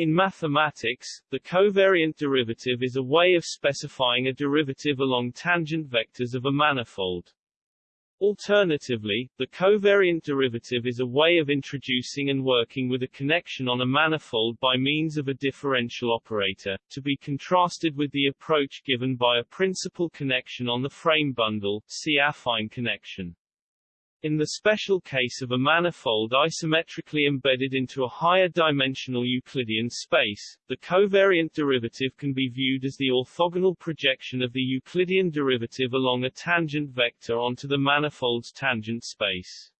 In mathematics, the covariant derivative is a way of specifying a derivative along tangent vectors of a manifold. Alternatively, the covariant derivative is a way of introducing and working with a connection on a manifold by means of a differential operator, to be contrasted with the approach given by a principal connection on the frame bundle, see affine connection. In the special case of a manifold isometrically embedded into a higher dimensional Euclidean space, the covariant derivative can be viewed as the orthogonal projection of the Euclidean derivative along a tangent vector onto the manifold's tangent space.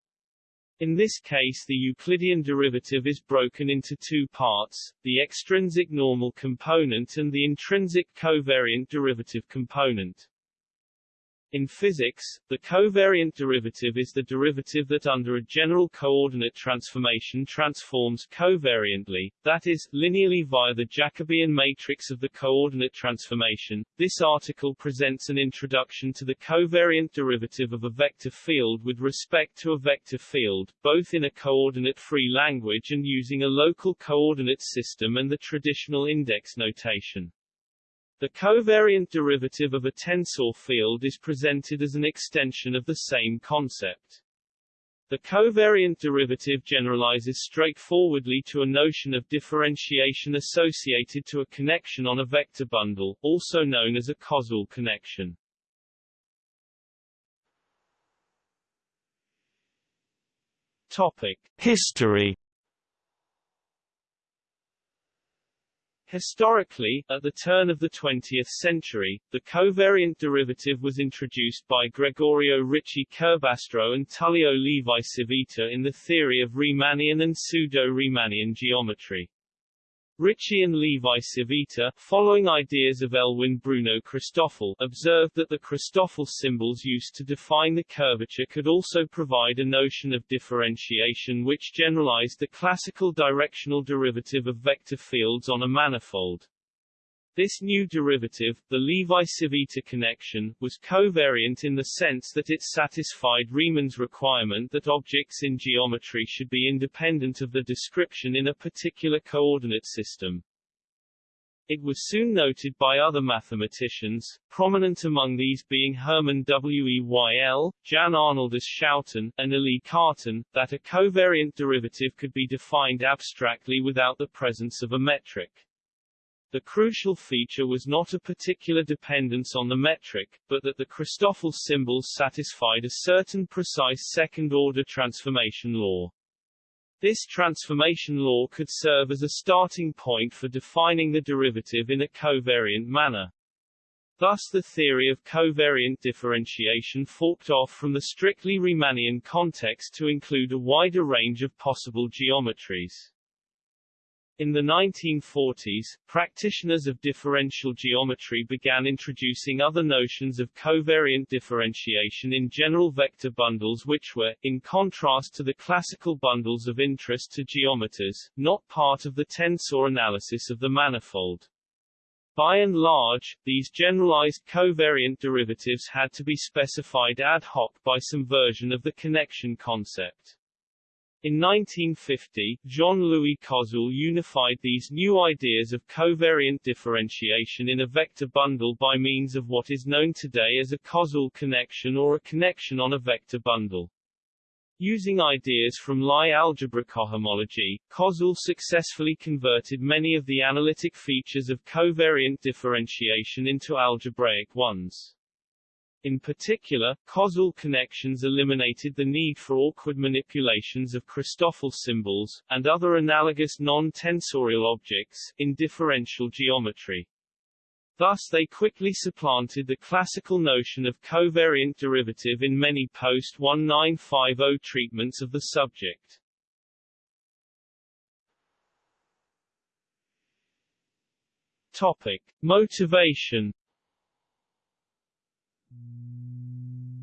In this case the Euclidean derivative is broken into two parts, the extrinsic normal component and the intrinsic covariant derivative component. In physics, the covariant derivative is the derivative that under a general coordinate transformation transforms covariantly, that is, linearly via the Jacobian matrix of the coordinate transformation. This article presents an introduction to the covariant derivative of a vector field with respect to a vector field, both in a coordinate-free language and using a local coordinate system and the traditional index notation. The covariant derivative of a tensor field is presented as an extension of the same concept. The covariant derivative generalizes straightforwardly to a notion of differentiation associated to a connection on a vector bundle, also known as a Koszul connection. Topic: History Historically, at the turn of the 20th century, the covariant derivative was introduced by Gregorio Ricci Curbastro and Tullio Levi Civita in the theory of Riemannian and pseudo-Riemannian geometry. Ricci and Levi Civita, following ideas of Elwin Bruno Christoffel, observed that the Christoffel symbols used to define the curvature could also provide a notion of differentiation which generalized the classical directional derivative of vector fields on a manifold. This new derivative, the Levi-Civita connection, was covariant in the sense that it satisfied Riemann's requirement that objects in geometry should be independent of the description in a particular coordinate system. It was soon noted by other mathematicians, prominent among these being Hermann Weyl, Jan Arnoldus Schouten, and Élie Cartan, that a covariant derivative could be defined abstractly without the presence of a metric. The crucial feature was not a particular dependence on the metric, but that the Christoffel symbols satisfied a certain precise second-order transformation law. This transformation law could serve as a starting point for defining the derivative in a covariant manner. Thus the theory of covariant differentiation forked off from the strictly Riemannian context to include a wider range of possible geometries. In the 1940s, practitioners of differential geometry began introducing other notions of covariant differentiation in general vector bundles which were, in contrast to the classical bundles of interest to geometers, not part of the tensor analysis of the manifold. By and large, these generalized covariant derivatives had to be specified ad hoc by some version of the connection concept. In 1950, Jean-Louis Koszul unified these new ideas of covariant differentiation in a vector bundle by means of what is known today as a Koszul connection or a connection on a vector bundle. Using ideas from Lie algebra cohomology, Koszul successfully converted many of the analytic features of covariant differentiation into algebraic ones. In particular, Koszul connections eliminated the need for awkward manipulations of Christoffel symbols, and other analogous non-tensorial objects, in differential geometry. Thus they quickly supplanted the classical notion of covariant derivative in many post-1950 treatments of the subject. Topic. Motivation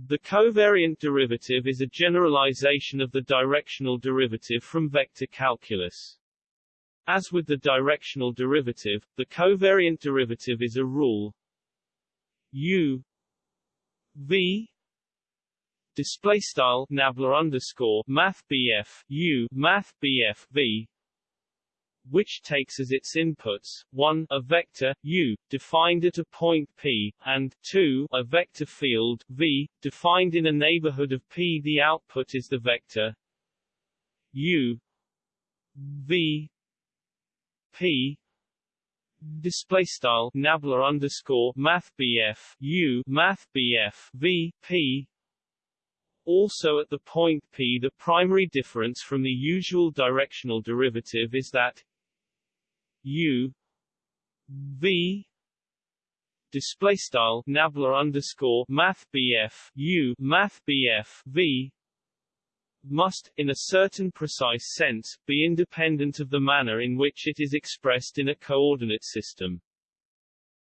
The covariant derivative is a generalization of the directional derivative from vector calculus. As with the directional derivative, the covariant derivative is a rule u v display style nabla underscore math bf u math bf v which takes as its inputs, 1 a vector, u, defined at a point P, and 2 a vector field, v, defined in a neighborhood of P. The output is the vector u v p display style nabla underscore math bf u math bf v p also at the point P the primary difference from the usual directional derivative is that u v display style nabla underscore math bf u math bf v must, in a certain precise sense, be independent of the manner in which it is expressed in a coordinate system.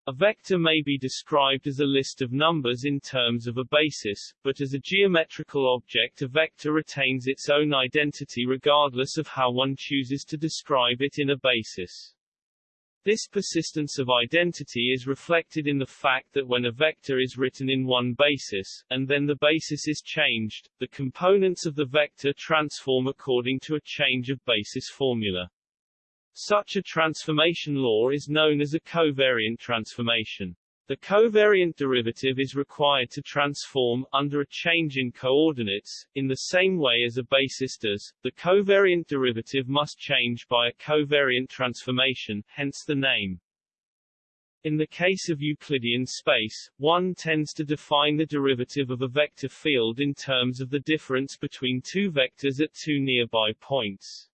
A vector may be described as a list of numbers in terms of a basis, but as a geometrical object a vector retains its own identity regardless of how one chooses to describe it in a basis. This persistence of identity is reflected in the fact that when a vector is written in one basis, and then the basis is changed, the components of the vector transform according to a change of basis formula. Such a transformation law is known as a covariant transformation. The covariant derivative is required to transform, under a change in coordinates, in the same way as a basis does. The covariant derivative must change by a covariant transformation, hence the name. In the case of Euclidean space, one tends to define the derivative of a vector field in terms of the difference between two vectors at two nearby points.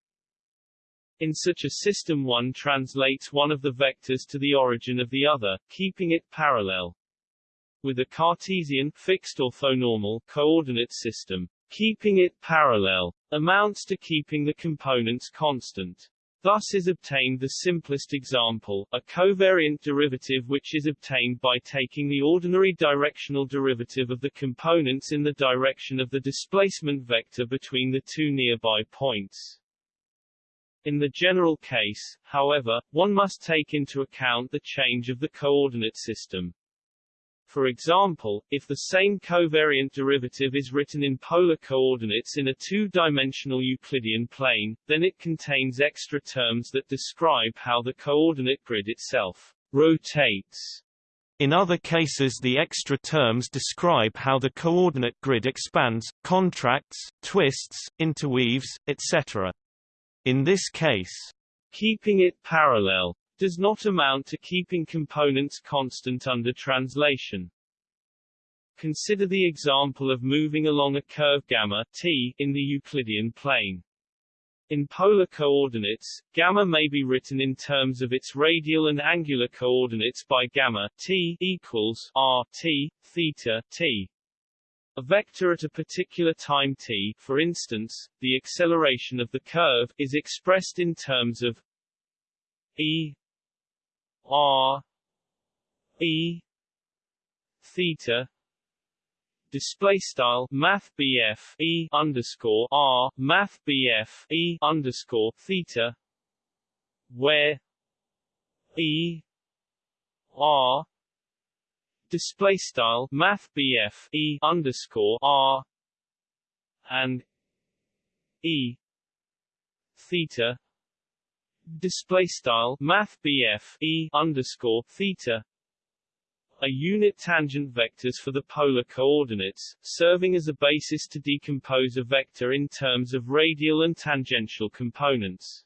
In such a system one translates one of the vectors to the origin of the other, keeping it parallel. With a Cartesian fixed orthonormal coordinate system, keeping it parallel amounts to keeping the components constant. Thus is obtained the simplest example, a covariant derivative which is obtained by taking the ordinary directional derivative of the components in the direction of the displacement vector between the two nearby points. In the general case, however, one must take into account the change of the coordinate system. For example, if the same covariant derivative is written in polar coordinates in a two-dimensional Euclidean plane, then it contains extra terms that describe how the coordinate grid itself rotates. In other cases the extra terms describe how the coordinate grid expands, contracts, twists, interweaves, etc. In this case, keeping it parallel does not amount to keeping components constant under translation. Consider the example of moving along a curve gamma t in the Euclidean plane. In polar coordinates, gamma may be written in terms of its radial and angular coordinates by gamma t equals r t theta t. A vector at a particular time t, for instance, the acceleration of the curve, is expressed in terms of e r e theta display style math E underscore R math E underscore theta where E R display style math BF E underscore R and E theta display style math BF E underscore theta are unit tangent vectors for the polar coordinates, serving as a basis to decompose a vector in terms of radial and tangential components.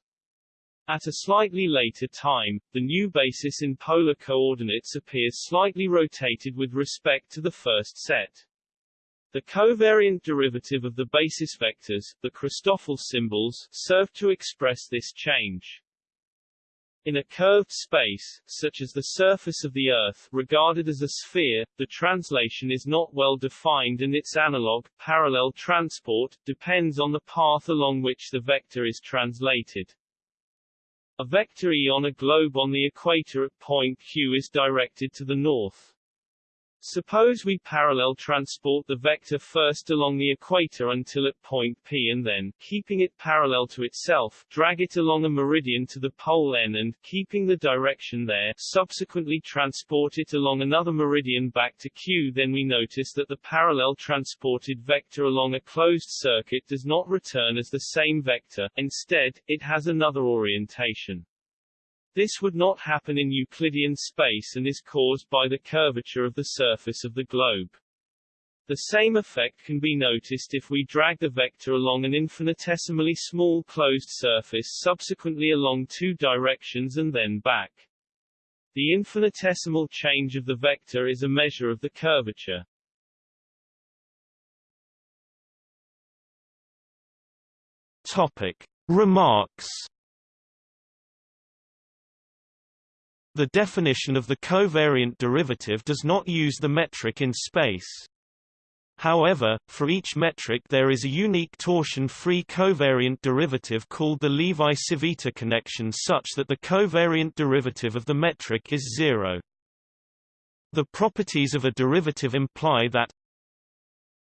At a slightly later time, the new basis in polar coordinates appears slightly rotated with respect to the first set. The covariant derivative of the basis vectors, the Christoffel symbols, serve to express this change. In a curved space, such as the surface of the Earth, regarded as a sphere, the translation is not well defined and its analog, parallel transport, depends on the path along which the vector is translated. A vector E on a globe on the equator at point Q is directed to the north. Suppose we parallel transport the vector first along the equator until at point P and then, keeping it parallel to itself, drag it along a meridian to the pole N and, keeping the direction there, subsequently transport it along another meridian back to Q then we notice that the parallel transported vector along a closed circuit does not return as the same vector, instead, it has another orientation. This would not happen in Euclidean space and is caused by the curvature of the surface of the globe. The same effect can be noticed if we drag the vector along an infinitesimally small closed surface subsequently along two directions and then back. The infinitesimal change of the vector is a measure of the curvature. Topic. Remarks The definition of the covariant derivative does not use the metric in space. However, for each metric there is a unique torsion-free covariant derivative called the Levi-Civita connection such that the covariant derivative of the metric is zero. The properties of a derivative imply that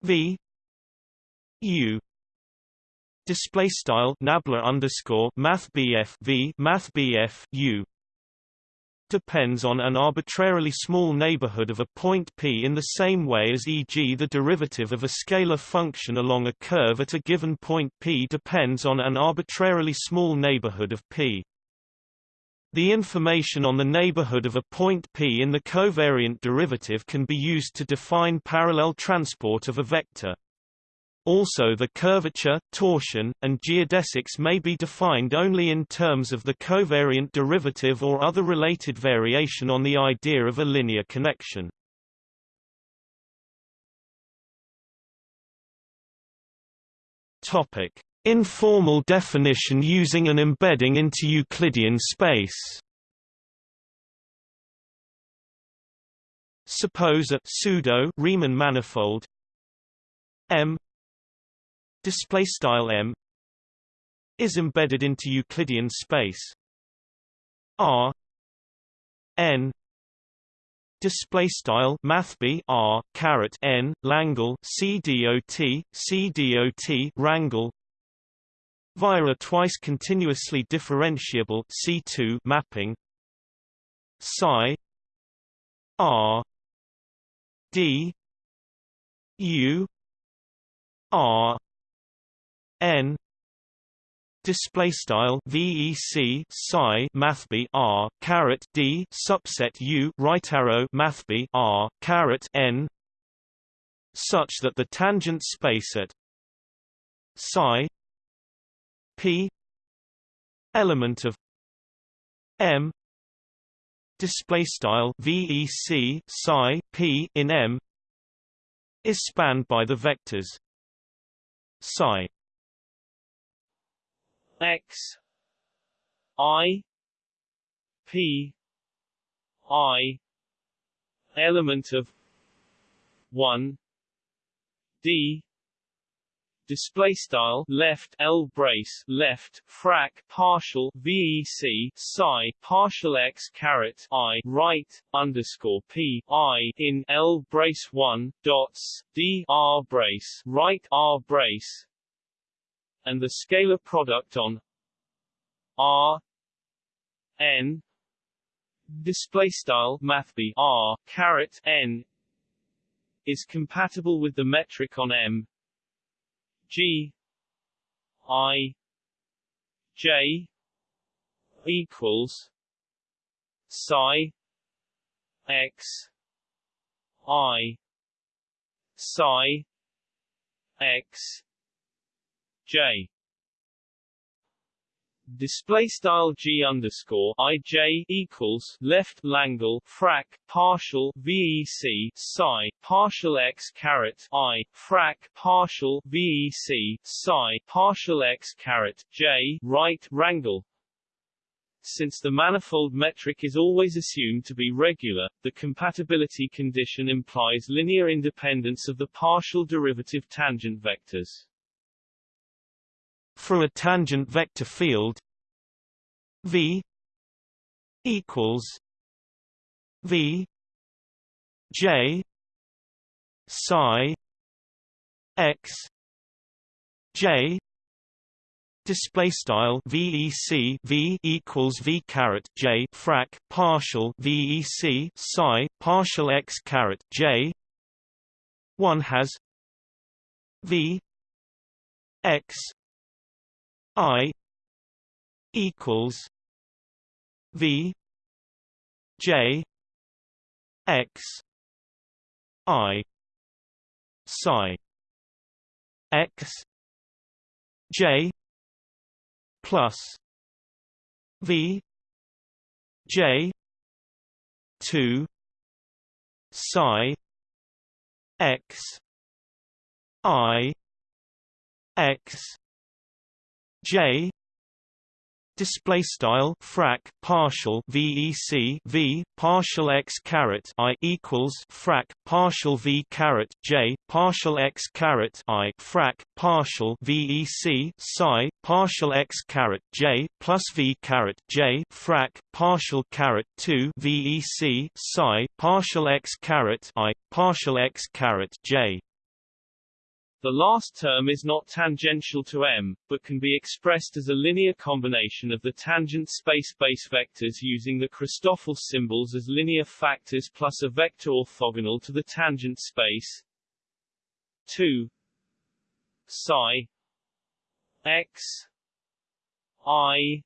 v u display style nabla underscore math v math u depends on an arbitrarily small neighborhood of a point P in the same way as e.g. the derivative of a scalar function along a curve at a given point P depends on an arbitrarily small neighborhood of P. The information on the neighborhood of a point P in the covariant derivative can be used to define parallel transport of a vector. Also the curvature, torsion, and geodesics may be defined only in terms of the covariant derivative or other related variation on the idea of a linear connection. Topic: Informal definition using an embedding into Euclidean space. Suppose a pseudo Riemann manifold M display style m is embedded into Euclidean space. R n display style math r caret n Langle c dot c dot rangle via a twice continuously differentiable C2 mapping. Psi R D U R n display style vec psi mathb r caret d subset u right arrow mathb r caret n such that the tangent space at psi p element of m display style vec psi p in m is spanned by the vectors psi x i p i element of 1 d display style left L brace left frac partial VEC psi partial x caret I right underscore P I in L brace 1 dots D R brace right R brace and the scalar product on R n display style math R caret n is compatible with the metric on M G I J equals psi x I psi x Display style g underscore i j equals left Langle frac partial vec psi partial x caret i frac partial vec psi partial x caret j right rangle since the manifold metric is always assumed to be regular, the compatibility condition implies linear independence of the partial derivative tangent vectors. For a tangent vector field V equals V J psi x j display style vec v equals v caret j frac partial vec psi partial x caret j. One has v x i equals v j x i psi x j plus v j 2 psi x i x j. Display style frac partial vec v partial x caret i equals frac partial v caret j partial x caret i frac partial vec psi partial x caret j plus v caret j frac partial caret 2 vec psi partial x caret i partial x caret j the last term is not tangential to M, but can be expressed as a linear combination of the tangent space base vectors using the Christoffel symbols as linear factors plus a vector orthogonal to the tangent space. 2 psi. X. I.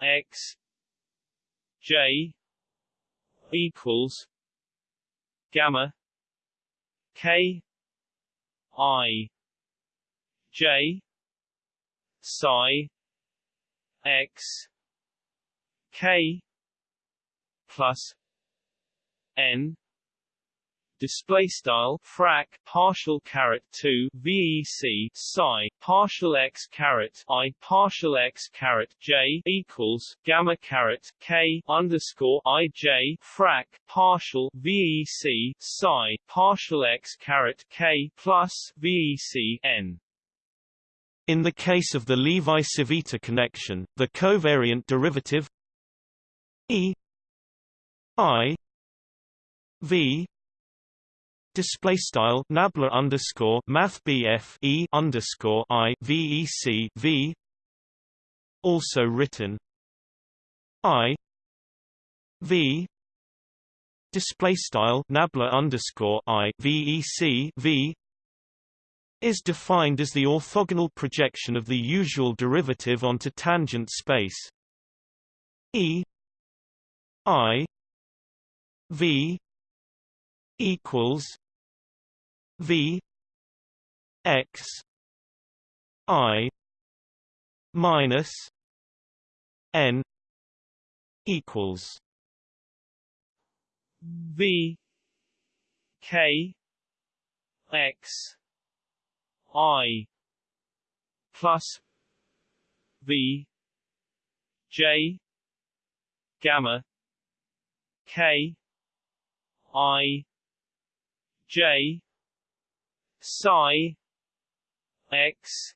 X. J. Equals gamma k I J psi x k plus n display style frac partial caret 2 vec psi partial x caret i partial x caret j equals gamma caret k underscore i j frac partial vec psi partial x caret k plus vec n. In the case of the Levi-Civita connection, the covariant derivative E I V display style nabla underscore math BF E underscore I VEC V also written I V display style nabla underscore I VEC V is defined as the orthogonal projection of the usual derivative onto tangent space. E I V equals V X I minus N equals V K X I plus V J gamma K I J psi x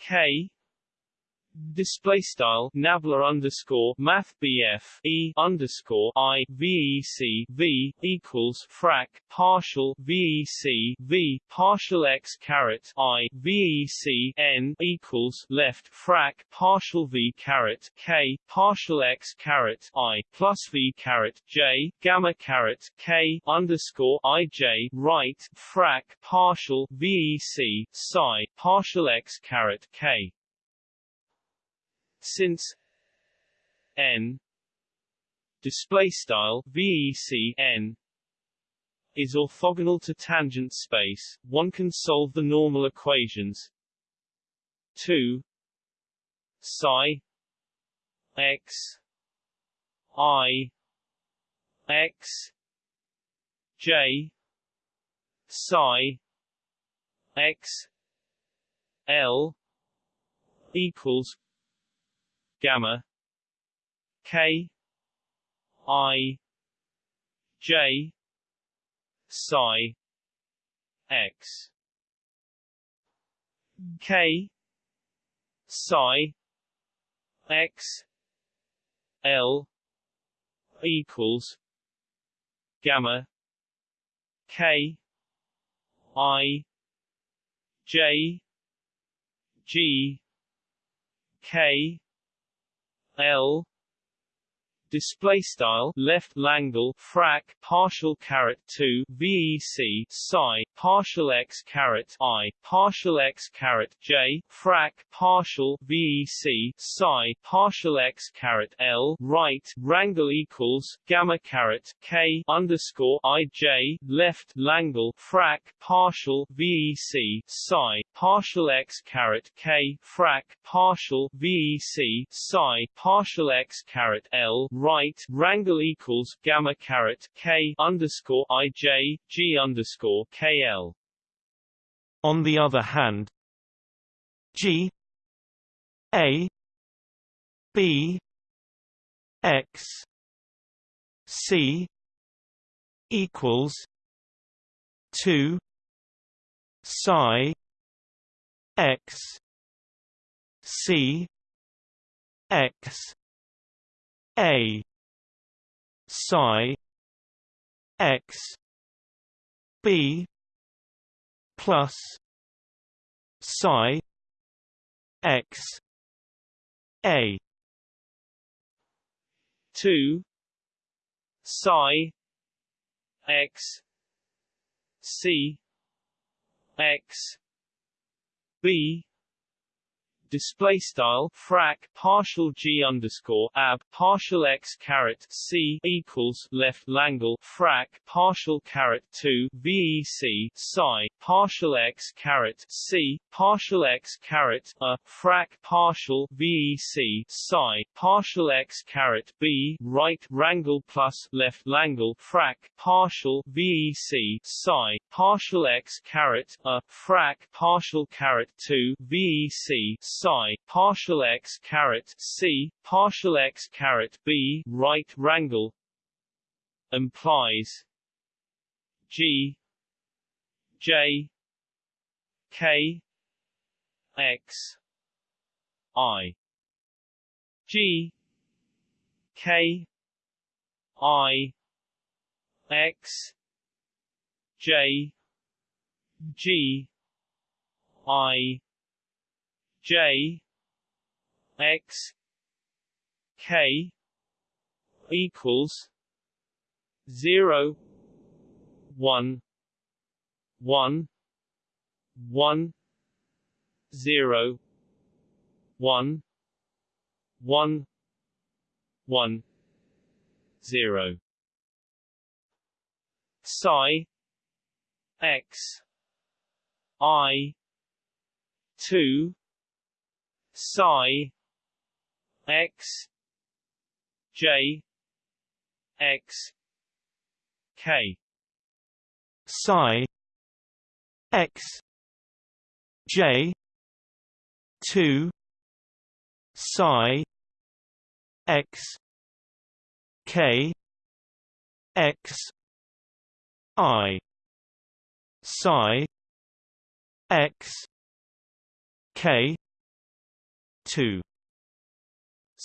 k Display style Nabla underscore Math BF E underscore I VEC V equals frac partial VEC V partial x caret I VEC N equals left frac partial V caret K partial x caret I plus V caret J gamma caret K underscore IJ right frac partial VEC psi partial x caret K since n display style vec n is orthogonal to tangent space, one can solve the normal equations 2 psi x i x j psi x l equals gamma k i j psi x. k psi x l equals gamma K I J G K L display style left langle frac partial caret 2 vec psi partial x caret i partial x caret j frac partial vec psi partial x caret l right rangle equals gamma caret k underscore i j left langle frac partial vec psi partial x caret k frac partial vec psi partial x caret l right rangle equals gamma caret k underscore i j g underscore k l. On the other hand, g a b x c equals two psi x c x a. Psi. X. B. Plus. Psi. X. A. 2 psi. X. C. X. B display style frac partial g underscore ab partial x caret c equals left langle frac partial caret 2 vec psi partial x caret c partial x caret a frac partial vec psi partial x caret b right rangle plus left langle frac partial vec psi partial x caret a frac partial caret 2 vec psi partial x caret c partial x caret b right rangle implies g j k x i g k i x j g i j x k equals zero one one one zero one one one zero. Psi x i two psi x j x k. Psi x j 2 psi x k x i. Psi x k 2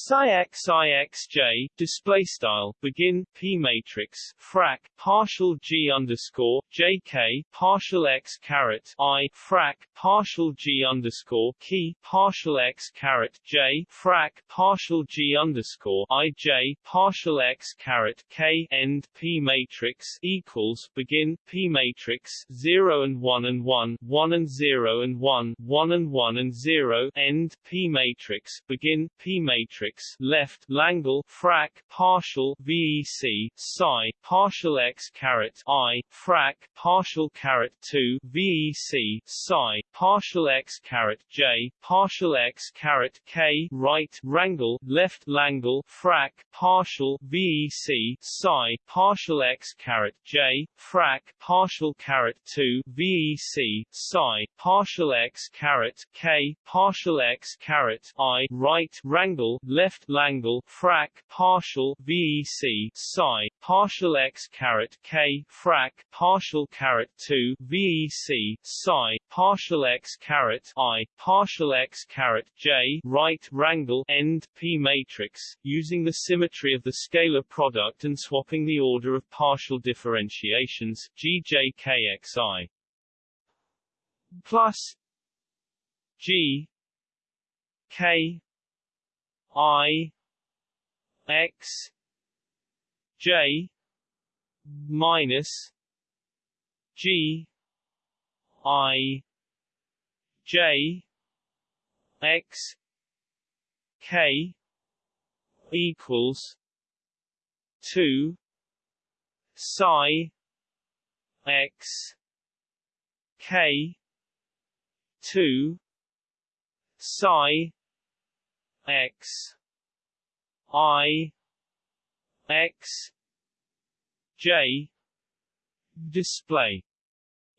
psi x i x j display style begin p matrix frac partial g underscore j k partial x caret i frac partial g underscore key partial x caret j frac partial g underscore i j partial x caret k end p matrix equals begin p matrix 0 and 1 and 1 1 and 0 and 1 1 and 1 and 0 end p matrix begin p matrix matrix left Langle frac partial VEC psi partial x caret I frac partial caret 2 VEC psi partial x caret J partial x caret K right rangle left Langle frac partial VEC psi partial x caret J frac partial caret 2 VEC psi partial x caret K partial x caret I right rangle left Langle frac partial VEC psi partial x caret k frac partial caret 2 VEC psi partial x caret i partial x caret j right rangle end p matrix using the symmetry of the scalar product and swapping the order of partial differentiations gjkxi plus G K I X J minus G I J X K equals two psi X K two psi x i x j display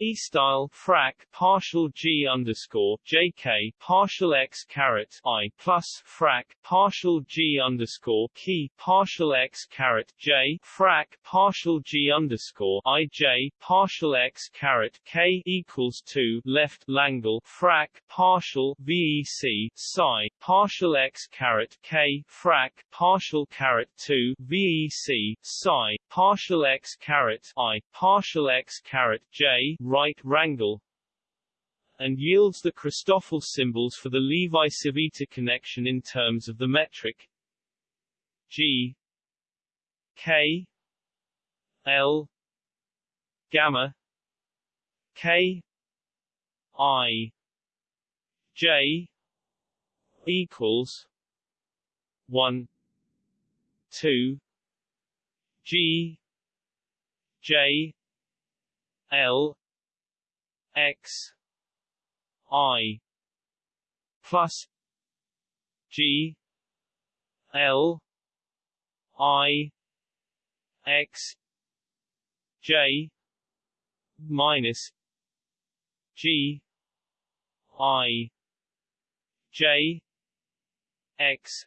E style frac partial G underscore JK partial X caret I plus frac partial G underscore key partial X caret J frac partial G underscore IJ partial X caret K equals two left Langle frac partial VEC psi partial X caret K frac partial caret two VEC psi partial X caret I partial X caret J right rangle and yields the Christoffel symbols for the Levi-Civita connection in terms of the metric G K L gamma K I J equals one two G J L x i plus g l i x j minus g i j x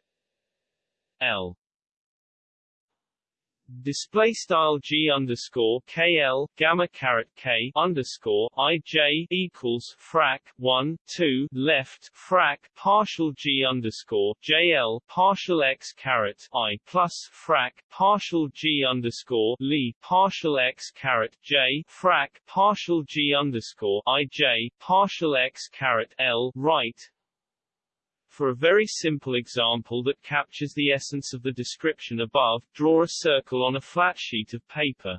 l display style g underscore kl gamma caret k underscore ij equals frac 1 2 left frac partial g underscore jl partial x caret i plus frac partial g underscore li partial x caret j frac partial g underscore ij partial x caret l right for a very simple example that captures the essence of the description above, draw a circle on a flat sheet of paper.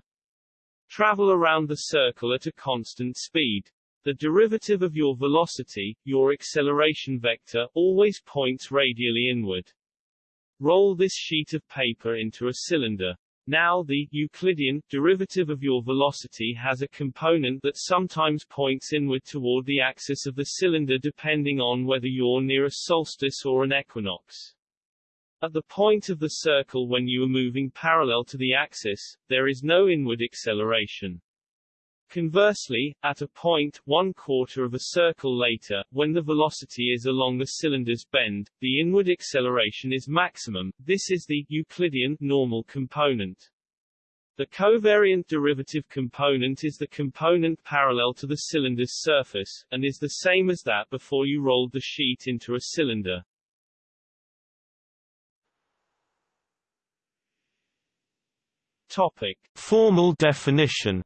Travel around the circle at a constant speed. The derivative of your velocity, your acceleration vector, always points radially inward. Roll this sheet of paper into a cylinder. Now the Euclidean derivative of your velocity has a component that sometimes points inward toward the axis of the cylinder depending on whether you're near a solstice or an equinox. At the point of the circle when you are moving parallel to the axis, there is no inward acceleration. Conversely, at a point one quarter of a circle later, when the velocity is along the cylinder's bend, the inward acceleration is maximum. This is the Euclidean normal component. The covariant derivative component is the component parallel to the cylinder's surface, and is the same as that before you rolled the sheet into a cylinder. Topic. Formal definition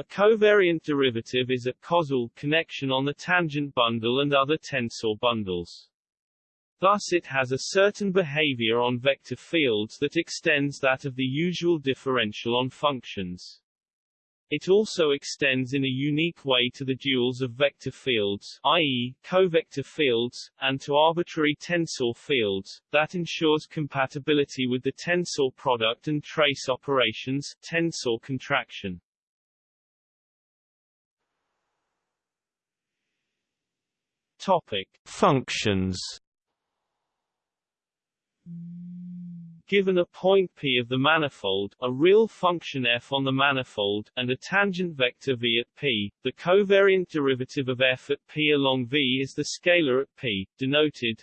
A covariant derivative is a Koszul connection on the tangent bundle and other tensor bundles. Thus it has a certain behavior on vector fields that extends that of the usual differential on functions. It also extends in a unique way to the duals of vector fields, i.e., covector fields, and to arbitrary tensor fields, that ensures compatibility with the tensor product and trace operations, tensor contraction. Topic: Functions. Given a point P of the manifold, a real function f on the manifold, and a tangent vector v at P, the covariant derivative of f at P along V is the scalar at P, denoted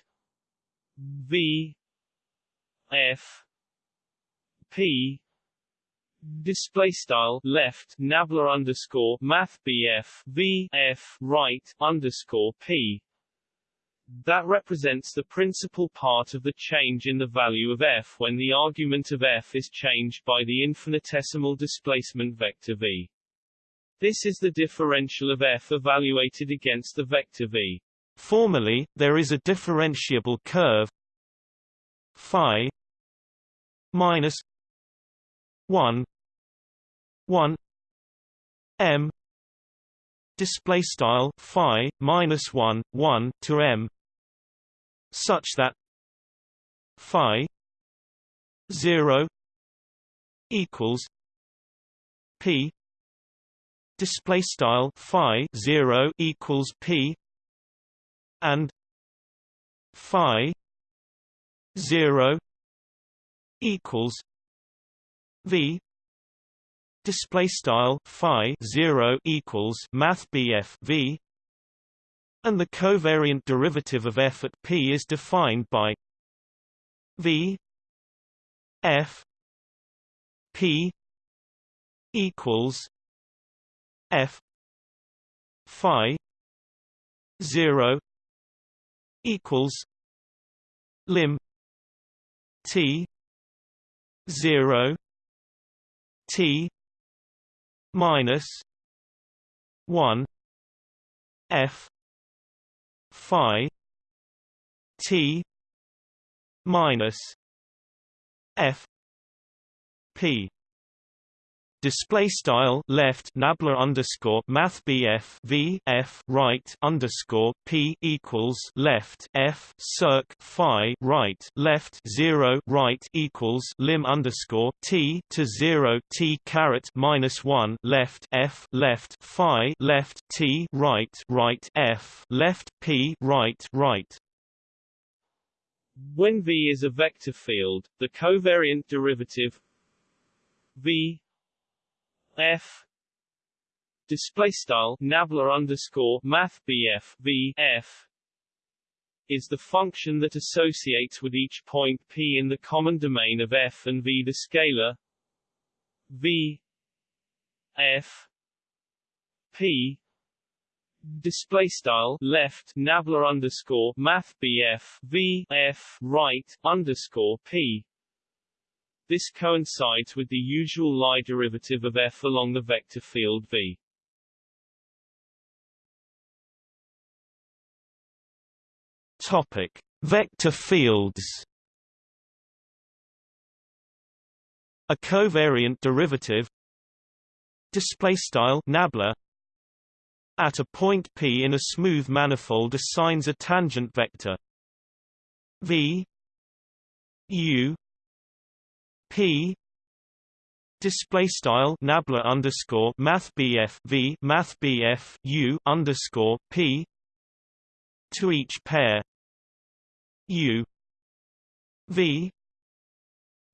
V f P display style left nabla underscore math BF V F right underscore P that represents the principal part of the change in the value of f when the argument of f is changed by the infinitesimal displacement vector v. This is the differential of f evaluated against the vector v. Formally, there is a differentiable curve phi minus 1 1 m display style phi minus 1 1 to m such that phi 0 equals p display style phi 0 equals p and phi 0 equals v display style phi 0 equals math v and the covariant derivative of f at p is defined by v f p equals f phi 0 equals lim t 0 t minus 1 f phi t minus f p Display style left nabla underscore math BF V F right underscore P equals left F circ Phi right left zero right equals lim underscore T to zero T caret minus one left F left Phi left T right right F left P right right. When V is a vector field, the covariant derivative V f. Display style nabla underscore math bf v f is the function that associates with each point p in the common domain of f and v. The scalar v f p display style left nabla underscore math bf v f right underscore p this coincides with the usual Lie derivative of f along the vector field V. Topic: Vector fields. A covariant derivative display style nabla at a point p in a smooth manifold assigns a tangent vector v u P. Display style nabla underscore math BF V math BF U underscore P. To each pair. U. V.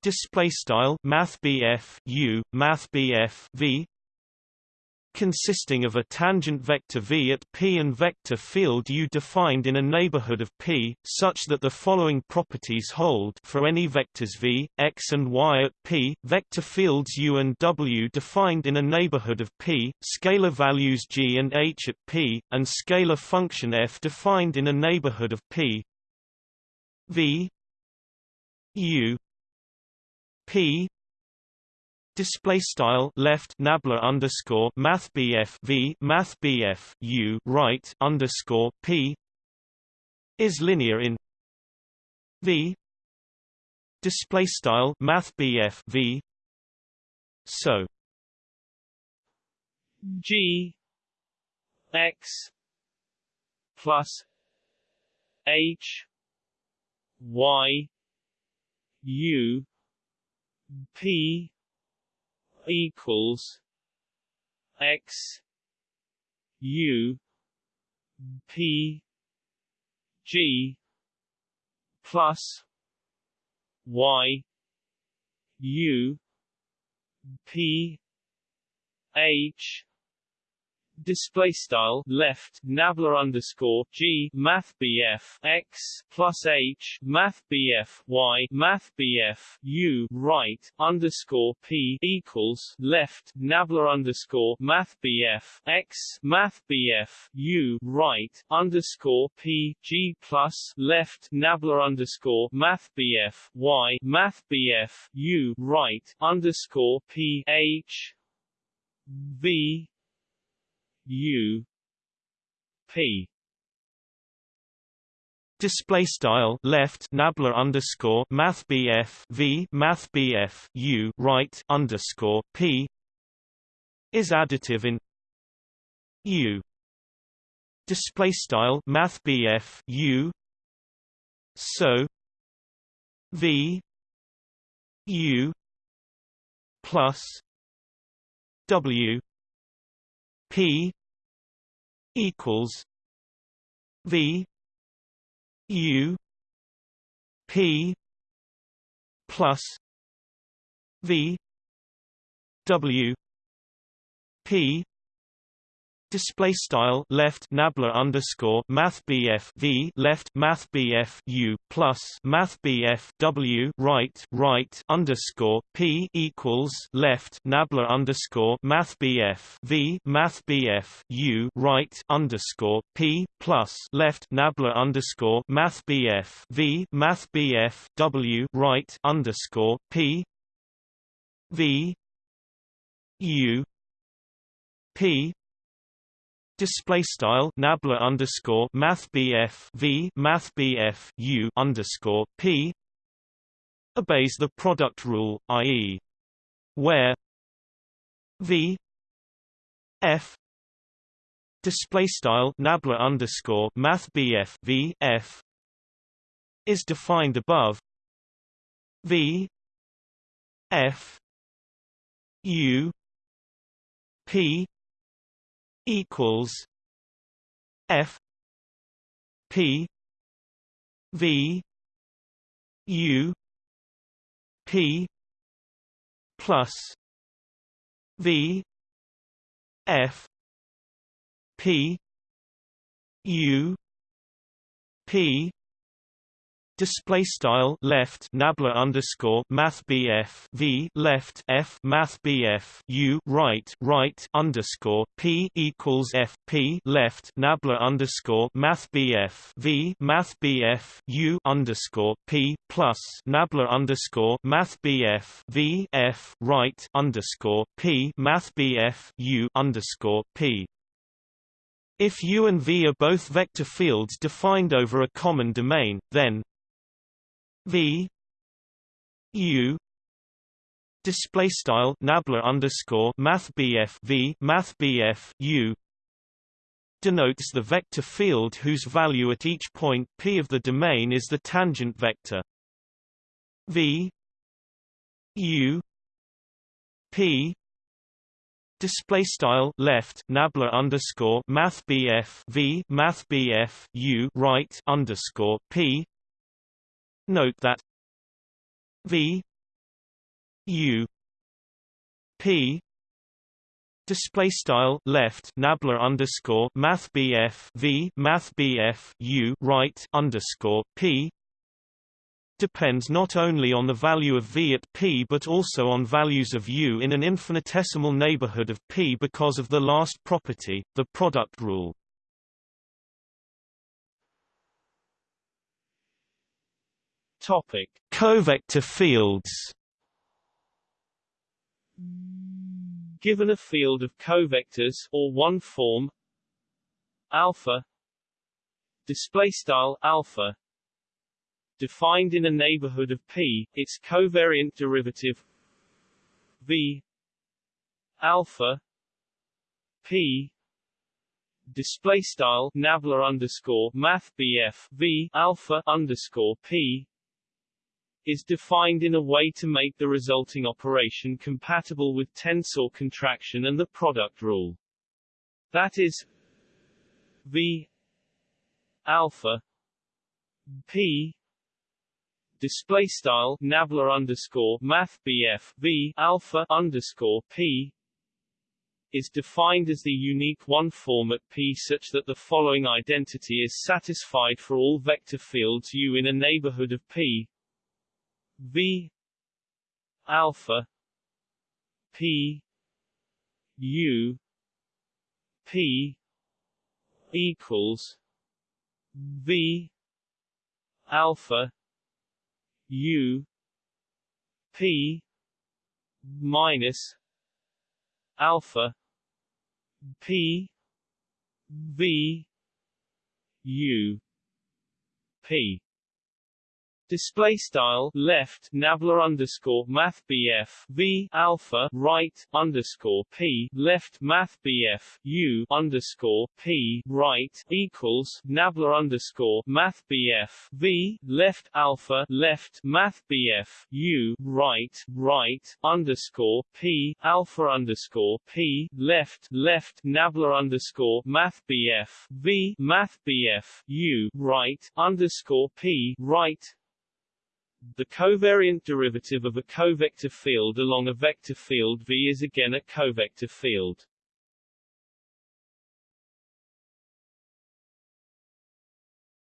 Display style math BF U math BF V consisting of a tangent vector v at P and vector field U defined in a neighborhood of P, such that the following properties hold for any vectors v, x and y at P, vector fields U and W defined in a neighborhood of P, scalar values g and h at P, and scalar function f defined in a neighborhood of P. V U P Display style left nabla underscore math BF V math BF U right underscore P is linear in V. Display style math BF V. So G X plus H Y U P equals X U P G plus Y U P H display style left nabla underscore g math bf x plus h math bf y math bf u right underscore p equals left nabla underscore math bf x math bf u right underscore p g plus left nabla underscore math bf y math bf u right underscore p h v U P. Display style left nabla underscore math BF V math BF U right underscore P. Is additive in U. Display style math BF U. So V U plus W P equals V U P plus V W P display style left nabla underscore math bf v left math bf u plus math bf w right right underscore p equals left nabla underscore math bf v math bf u right underscore p plus left nabla underscore math bf v math bf w right underscore p v u p Display style nabla underscore math V math U underscore P obeys the product rule, i.e. where V F display style nabla underscore math V F is defined above V F U P equals F P V U P plus V F P U P Display style left nabla underscore math BF V left F math BF U right right underscore P equals F P left nabla underscore math BF V math BF U underscore P plus nabla underscore math BF V F right underscore P math BF U underscore P. If U and V are both vector fields defined over a common domain, then V U display style nabla underscore math V math U denotes the vector field whose value at each point P of the domain is the tangent vector. V U P display style left nabla underscore math V math U right underscore P Note that V U P display style left nabla underscore math BF V math BF U right underscore P depends not only on the value of V at P but also on values of U in an infinitesimal neighborhood of P because of the last property, the product rule. Topic: Covector fields. Given a field of covectors or one form alpha display style alpha defined in a neighborhood of P, its covariant derivative V alpha P display style nabla underscore math BF V alpha underscore P is defined in a way to make the resulting operation compatible with tensor contraction and the product rule. That is V alpha P display style nabla underscore math V alpha underscore P is defined as the unique one form at P such that the following identity is satisfied for all vector fields U in a neighborhood of P V alpha P U P equals V alpha U P minus alpha P V U P Display style left nabla underscore math BF V alpha right underscore P left math BF U underscore P right equals nabla underscore math BF V left alpha left math BF U right right underscore P alpha underscore P left left nabla underscore math BF V math BF U right underscore P right the covariant derivative of a covector field along a vector field V is again a covector field.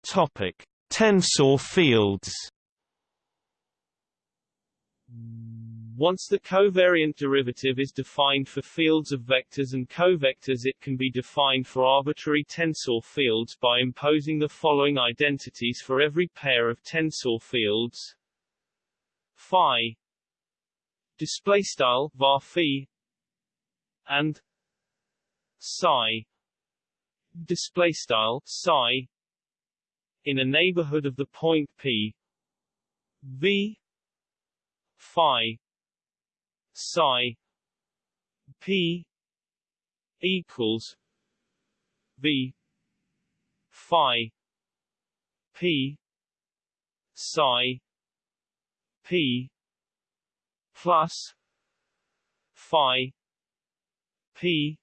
Topic: Tensor fields. Once the covariant derivative is defined for fields of vectors and covectors it can be defined for arbitrary tensor fields by imposing the following identities for every pair of tensor fields phi display style var phi and psi display style psi in a neighborhood of the point p v phi psi p equals v phi p psi P plus Phi P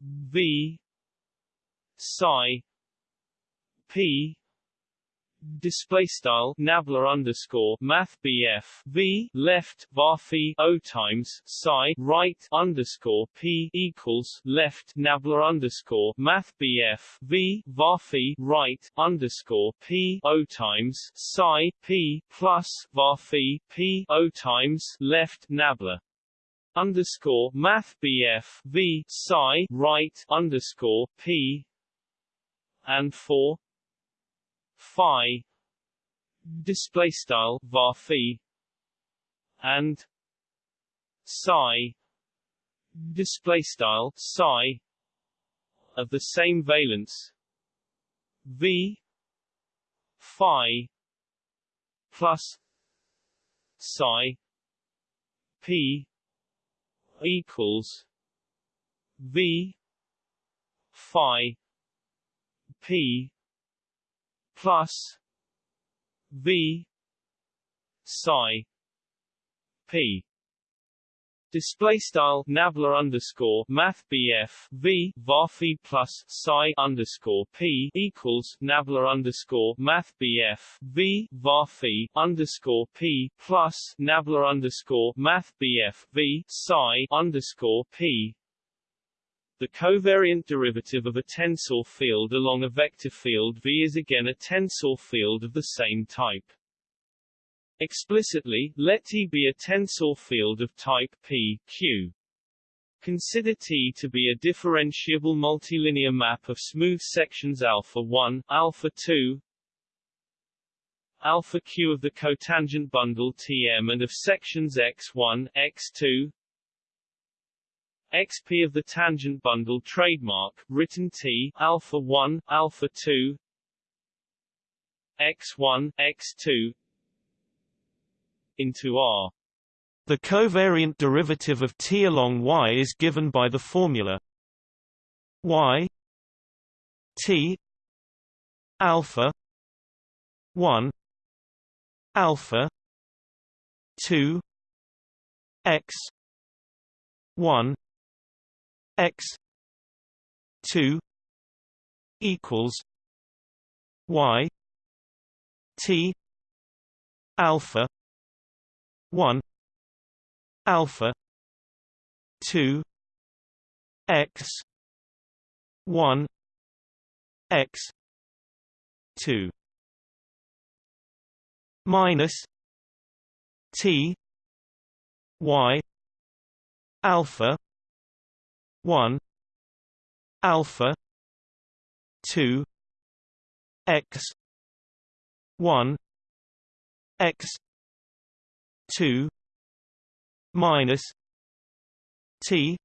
V Psi P display style nabla underscore math bf v left var o times psi right underscore p equals left nabla underscore math bf v var right underscore p o times psi p plus var p o times left nabla underscore math bf v psi right underscore p and for phi display style var phi and psi display style psi of the same valence. V phi plus psi p equals v phi p plus v. Psi. P. Display style nabla underscore math BF V Varphi plus psi underscore P equals nabla underscore math BF V Varphi underscore P plus nabla underscore math BF V psi underscore P the covariant derivative of a tensor field along a vector field V is again a tensor field of the same type. Explicitly, let T be a tensor field of type P, Q. Consider T to be a differentiable multilinear map of smooth sections alpha 1, alpha 2, alpha q of the cotangent bundle Tm and of sections x1, x2, XP of the tangent bundle trademark, written T, alpha 1, alpha 2, x1, x2, into R. The covariant derivative of T along Y is given by the formula Y T alpha 1 alpha 2 x 1 x 2 equals y t alpha 1 alpha 2 x 1 x 2 minus t y alpha 1 alpha 2 x 1 x 2 minus t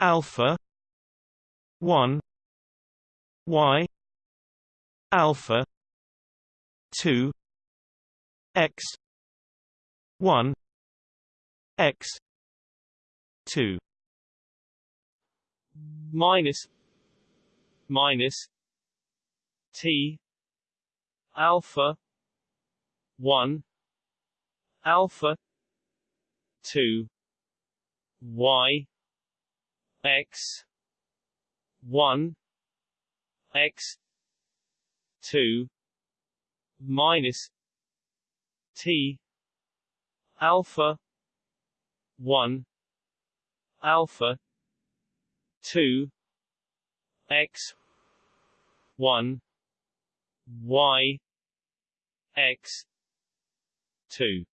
alpha 1 y alpha 2 x 1 x 2 minus minus T alpha one alpha two Y X one X two minus T alpha one alpha two x one y x two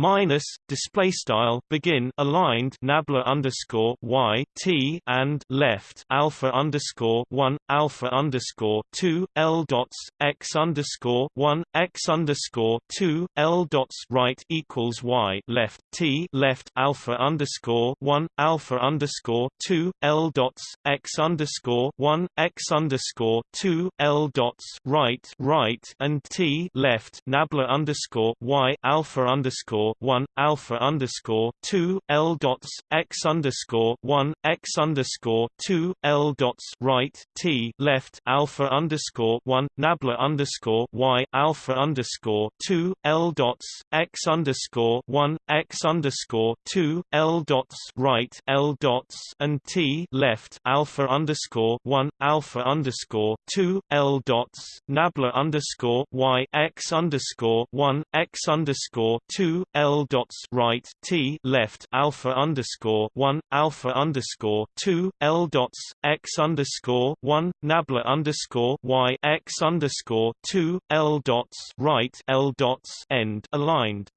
minus display style begin aligned nabla underscore y t and left alpha underscore one alpha underscore two l dots x underscore one x underscore two l dots right equals y left t left alpha underscore one alpha underscore two l dots x underscore one x underscore two l dots right right and t left nabla underscore y alpha underscore underscore one alpha underscore two L dots x underscore one x underscore two L dots right T left alpha underscore one Nabla underscore Y alpha underscore two L dots x underscore one x underscore two L dots right L dots and T left alpha underscore one alpha underscore two L dots Nabla underscore Y x underscore one x underscore two L dots right T left alpha underscore one alpha underscore two L dots x underscore one Nabla underscore Y x underscore two L dots right L dots end aligned.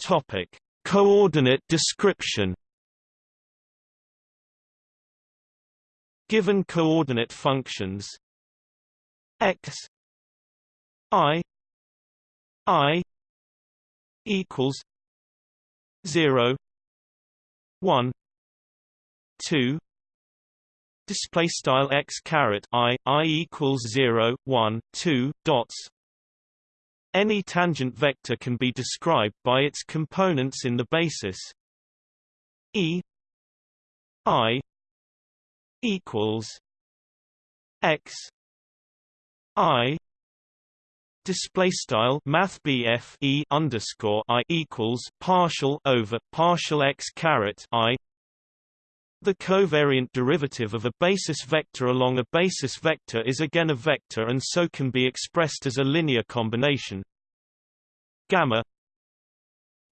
Topic Coordinate description Given coordinate functions x I I equals zero one two display style x caret i i equals 0 1 2 dots. Any tangent vector can be described by its components in the basis. E i equals x i display style math BF e underscore I equals partial over partial x caret I. The covariant derivative of a basis vector along a basis vector is again a vector and so can be expressed as a linear combination. Gamma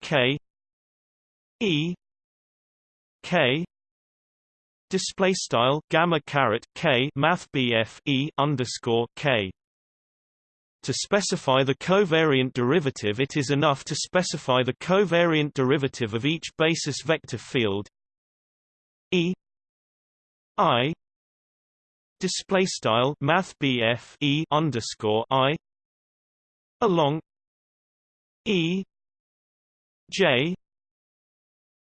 k e k display style gamma caret k math BF e underscore k to specify the covariant derivative it is enough to specify the covariant derivative of each basis vector field E I display style math E underscore I along E J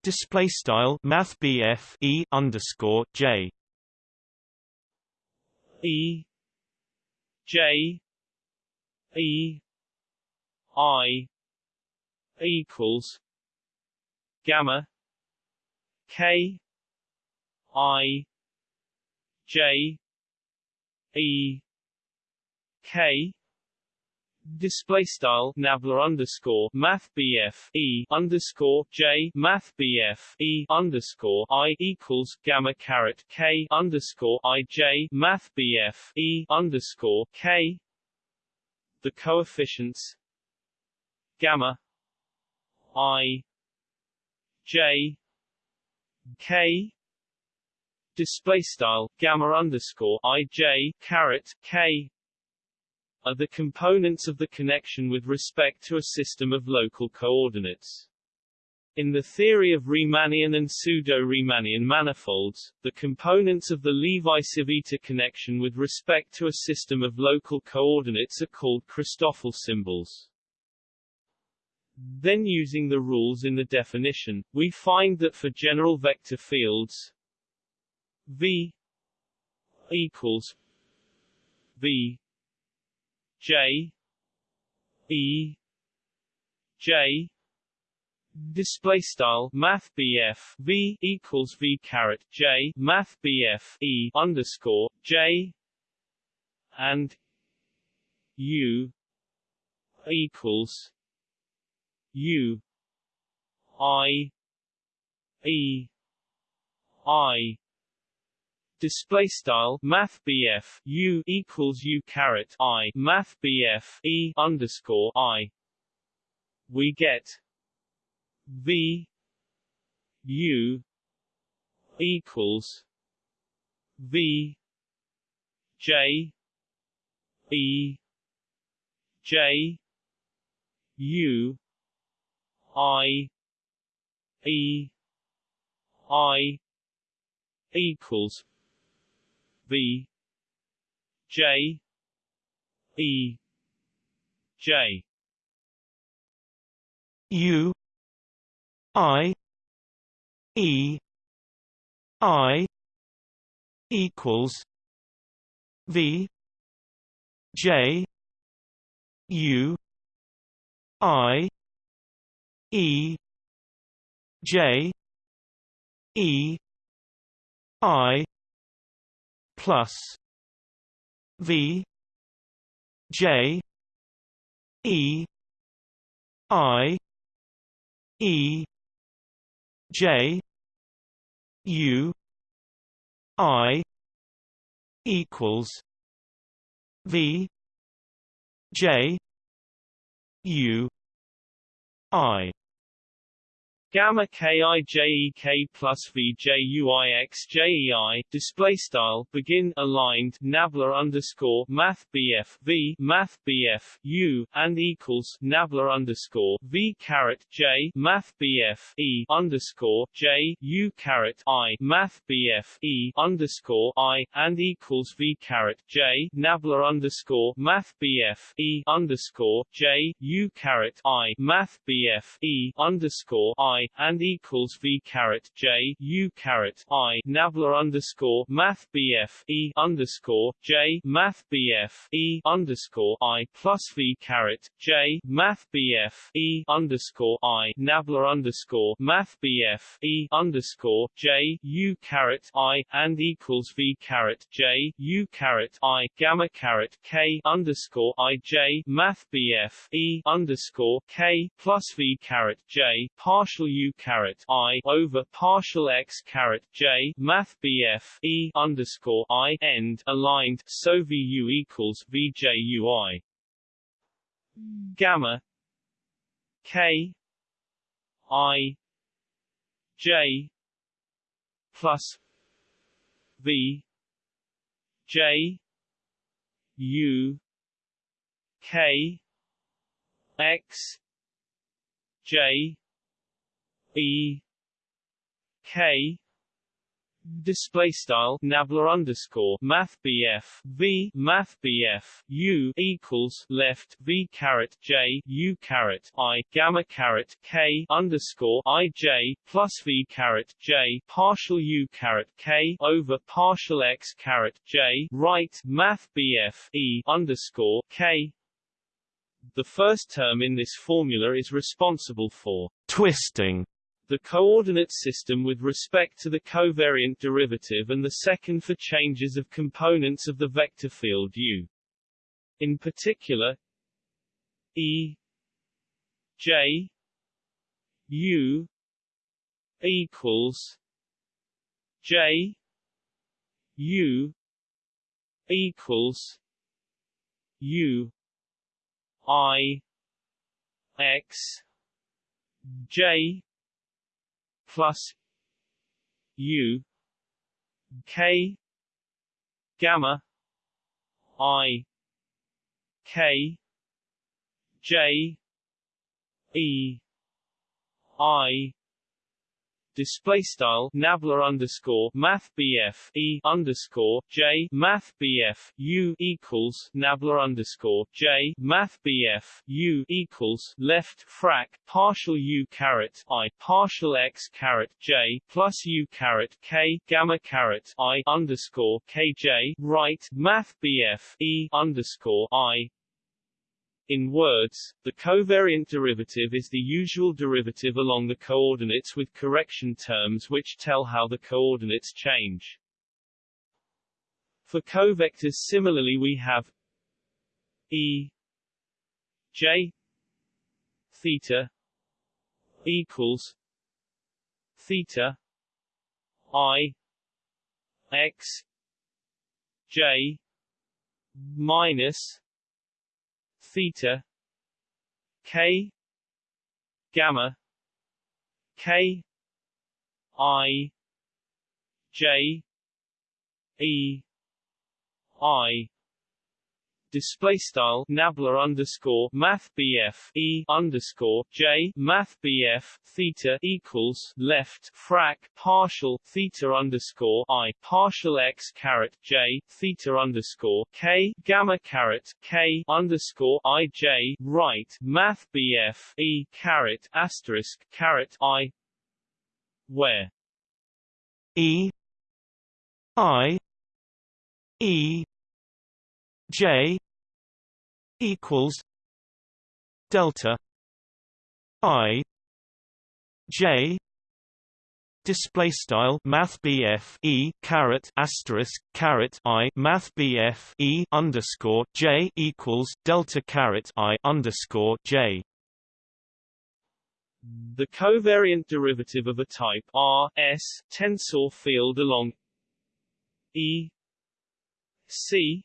display style math E underscore J E J E I equals gamma K I J E K. Display style nabla underscore math bf e underscore j math bf e underscore i equals gamma caret k underscore i j math bf e underscore k the coefficients gamma i j k display style gamma underscore i j caret k are the components of the connection with respect to a system of local coordinates. In the theory of Riemannian and pseudo-Riemannian manifolds, the components of the Levi-Civita connection with respect to a system of local coordinates are called Christoffel symbols. Then using the rules in the definition, we find that for general vector fields V equals V J E J display style math BF V equals V caret J math BF E underscore J and U equals U I E I. Display style math BF U equals U caret I math BF E underscore I. We get V U equals V J E J U I E I equals V J E J. U I E I equals V J U I E J E I plus V J E I E J U I equals V J U I Gamma kijek plus vjuixjei display style begin aligned nabla underscore math bf v math bf u and equals nabla underscore v caret j math bf e underscore j u caret i math bf e underscore i and equals v caret j nabla underscore math bf e underscore j u caret i math bf e underscore i and equals v caret j u caret i. Nabla underscore math bf e underscore j math bf e underscore i plus v caret j math bf e underscore i. Nabla underscore math bf e underscore j u caret i and equals v caret j u caret i. Gamma caret k underscore i j math bf e underscore k plus v caret j partial u caret i over partial x caret j math bf e underscore i end aligned so vu equals vjui hmm. gamma k i j plus v j u k x j E K display style nabla underscore math bf v math bf u equals left v caret j u caret i gamma caret k underscore i j plus v caret j partial u caret k over partial x caret j right math bf e underscore k. The first term in this formula is responsible for twisting the coordinate system with respect to the covariant derivative and the second for changes of components of the vector field U. In particular, E J U equals J U equals U I X J plus U K gamma I K J E I display style nabla underscore math bf e underscore j math bf u equals nabla underscore j math bf u equals left frac partial u caret i partial x caret j plus u caret k gamma caret i underscore kj right math bf e underscore i in words, the covariant derivative is the usual derivative along the coordinates with correction terms which tell how the coordinates change. For covectors similarly we have E J theta equals theta I X J minus theta k gamma k i j e i display style nabla underscore math bf e underscore j math bf theta equals left frac partial theta underscore i partial x caret j theta underscore k gamma caret k underscore i j right math bf e caret asterisk caret i where e i e J equals delta I J display style math E caret asterisk caret I math BF E underscore J equals delta caret I underscore J. The covariant derivative of a type R S tensor field along E C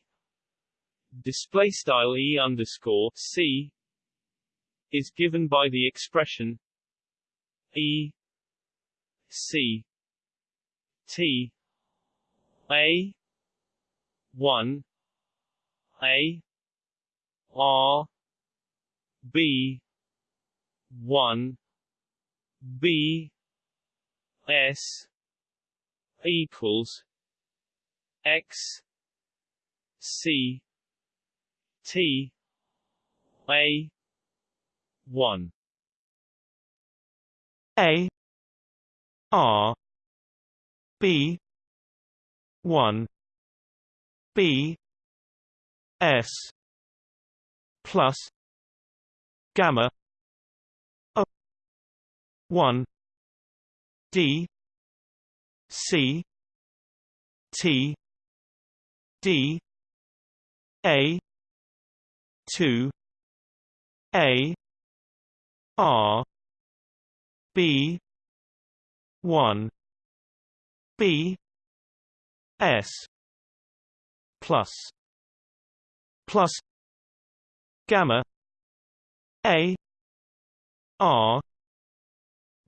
display style e underscore c is given by the expression e c t a 1 a r b 1 b s equals x c T A one. A R B one. B S plus gamma O one. D C T D A two A R B one B S plus plus gamma A R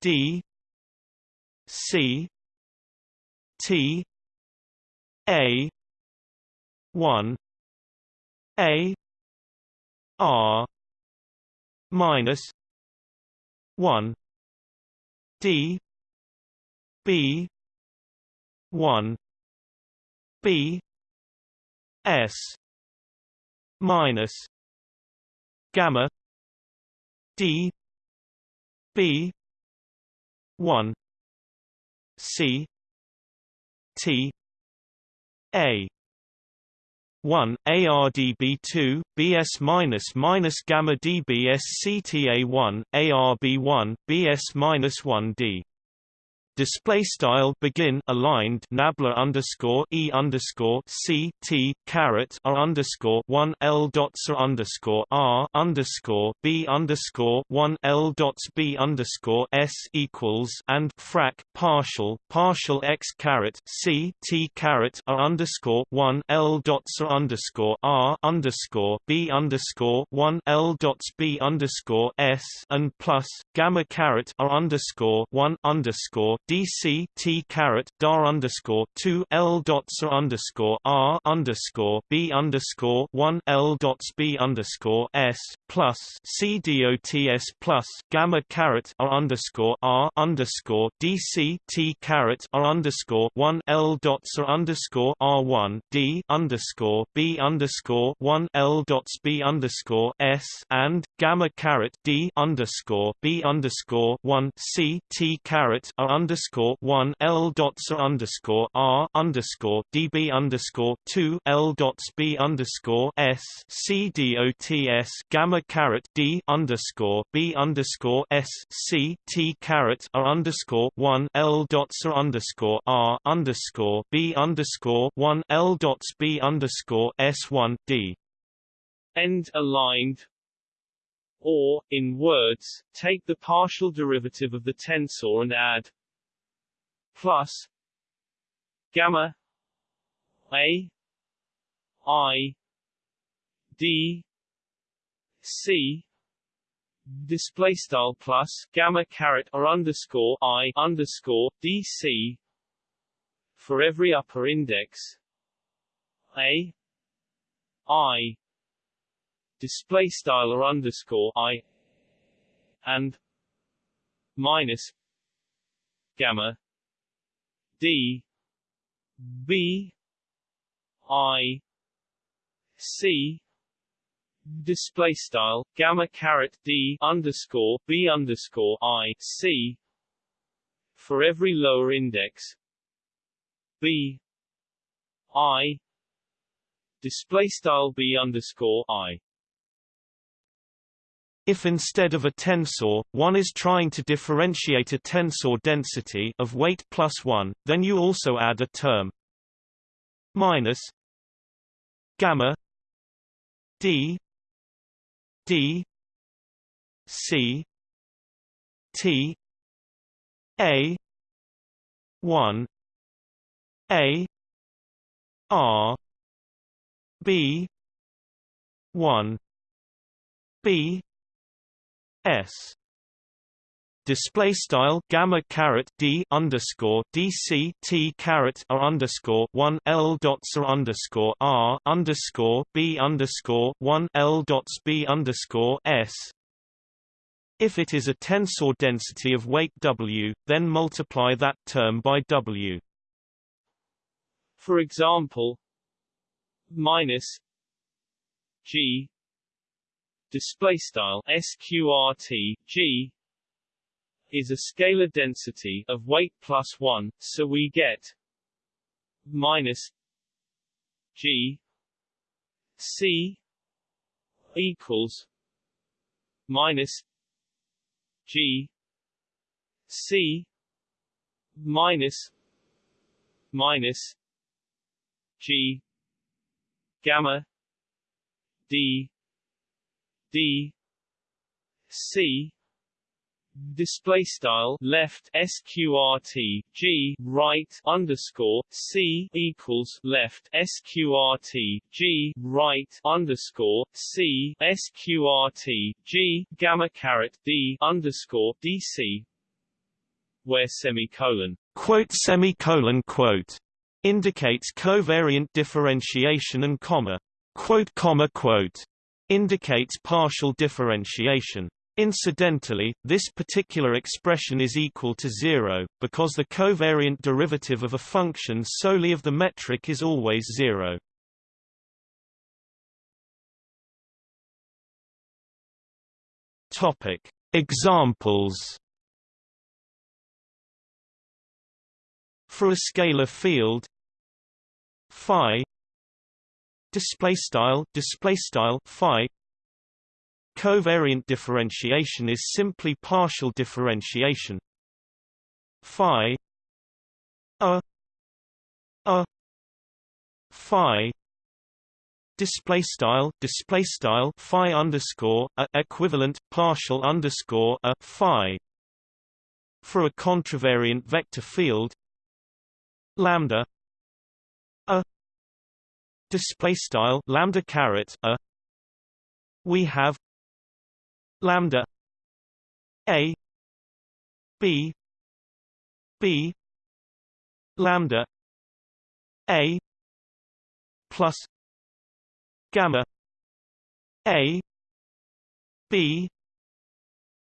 D C T A one A R minus one D B one B S minus gamma D B one C T A 1 ARDB2 BS minus minus gamma DBS CTA1 ARB1 BS minus 1 D display style begin aligned nabla underscore e underscore c t caret r underscore one l dots r underscore r underscore b underscore one l dots b underscore s equals and frac partial partial x caret c t caret r underscore one l dots r underscore r underscore b underscore one l dots b underscore s and plus gamma caret r underscore one underscore DC T caret dar underscore two L dots underscore R underscore B underscore one L dots B underscore S plus C dots plus gamma caret R underscore R underscore DC T caret R underscore one L dots R underscore R one D underscore B underscore one L dots B underscore S and gamma caret D underscore B underscore one C T caret R underscore underscore one L dots underscore R underscore DB underscore two L dots B underscore S C D O T S gamma caret D underscore B underscore S C T caret R underscore one L dots underscore R underscore B underscore one L dots B underscore S one D. End aligned. Or, in words, take the partial derivative of the tensor and add plus gamma a i d c display style plus gamma caret or underscore i underscore dc for every upper index a i display style or underscore i and minus gamma D B I C display style gamma caret D underscore B underscore I C for every lower index. B I display style B underscore I if instead of a tensor, one is trying to differentiate a tensor density of weight plus 1, then you also add a term. Minus gamma d d c t a 1 a r b 1 b S display style gamma caret d underscore dc t caret r underscore one l dots r underscore r underscore b underscore one l dots b underscore s. If it is a tensor density of weight w, then multiply that term by w. For example, minus g display style sqrt g is a scalar density of weight plus 1 so we get minus g c equals minus g c minus minus g gamma d d c display style left sqrt g right underscore c equals left sqrt g right underscore c sqrt g gamma caret d underscore dc where semicolon quote semicolon quote indicates covariant differentiation and comma quote comma quote indicates partial differentiation. Incidentally, this particular expression is equal to zero, because the covariant derivative of a function solely of the metric is always zero. Topic. Examples For a scalar field phi display style display style phi. Covariant differentiation is simply partial differentiation. Phi. A. A. Phi. Display style display style phi underscore a equivalent partial underscore a phi. For a contravariant vector field lambda display style lambda caret a. We have lambda a b b lambda a plus gamma a b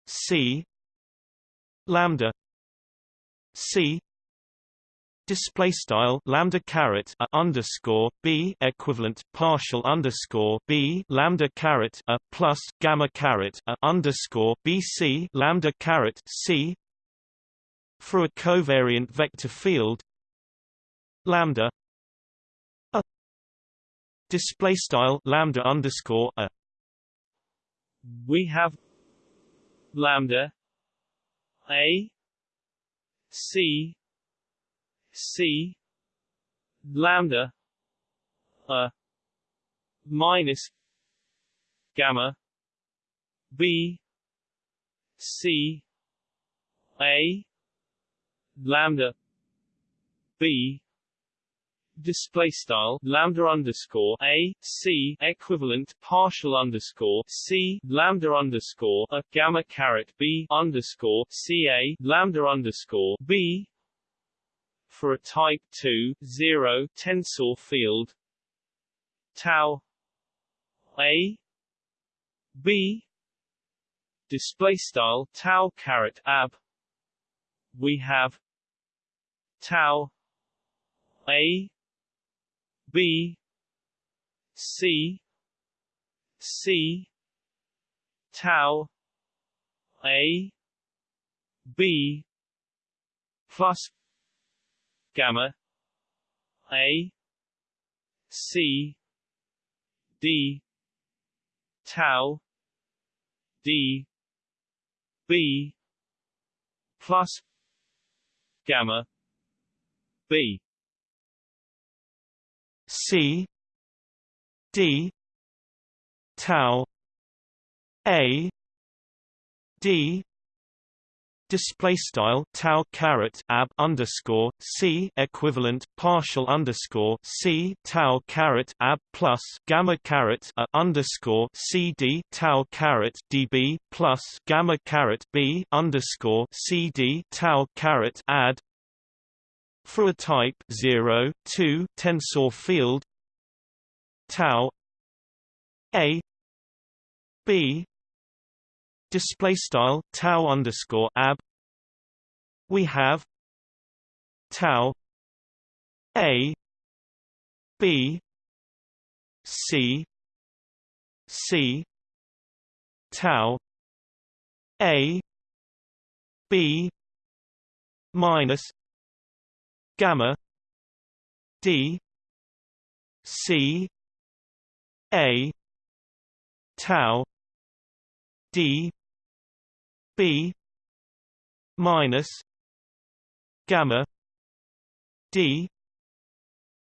c lambda c display style lambda caret a underscore b equivalent partial underscore b lambda caret a plus gamma caret a underscore bc lambda caret c for a covariant vector field lambda a display style lambda underscore a. We have lambda a c c lambda a minus gamma b c a lambda b display style lambda underscore a c equivalent partial underscore c lambda underscore a gamma caret b underscore c a lambda underscore b for a type 2 0 tensor field. Tau a b display style tau caret ab. We have tau a B C C tau A B plus gamma A C D tau D B plus gamma B. C D tau A D display style tau caret ab underscore c equivalent partial underscore c tau caret ab plus gamma caret a underscore c d tau caret db plus gamma caret b underscore c d tau caret ad for a type 0, 2 tensor field tau a b display style tau underscore ab. We have tau a b c c tau a b minus gamma d c a tau d b minus gamma d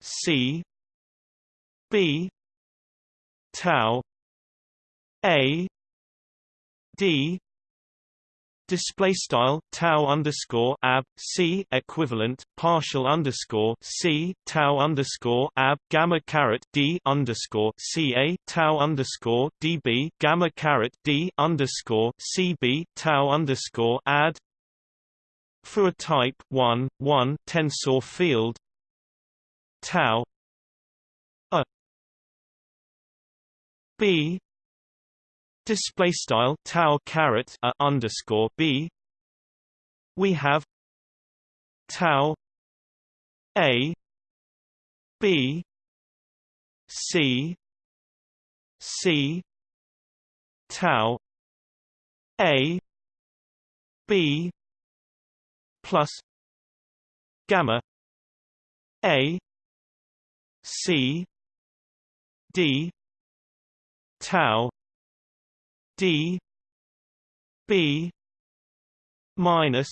c b tau a d display style tau underscore ab c equivalent partial underscore c tau underscore ab gamma caret d underscore c a tau underscore db gamma caret d underscore c b tau underscore ad for a type 1 1 tensor field tau a b display style tau caret a underscore b. We have tau a b c c tau a b plus gamma a c d tau d b minus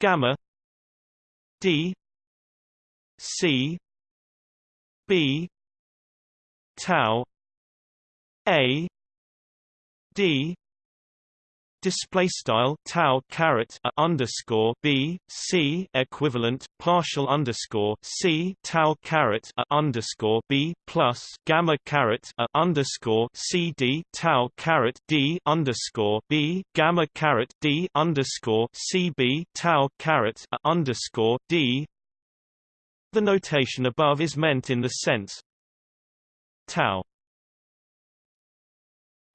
gamma d C B tau A D display style tau caret a underscore b c equivalent partial underscore c tau caret a underscore b plus gamma caret a underscore c d tau caret d underscore b gamma caret d underscore c b tau caret a underscore d. The notation above is meant in the sense tau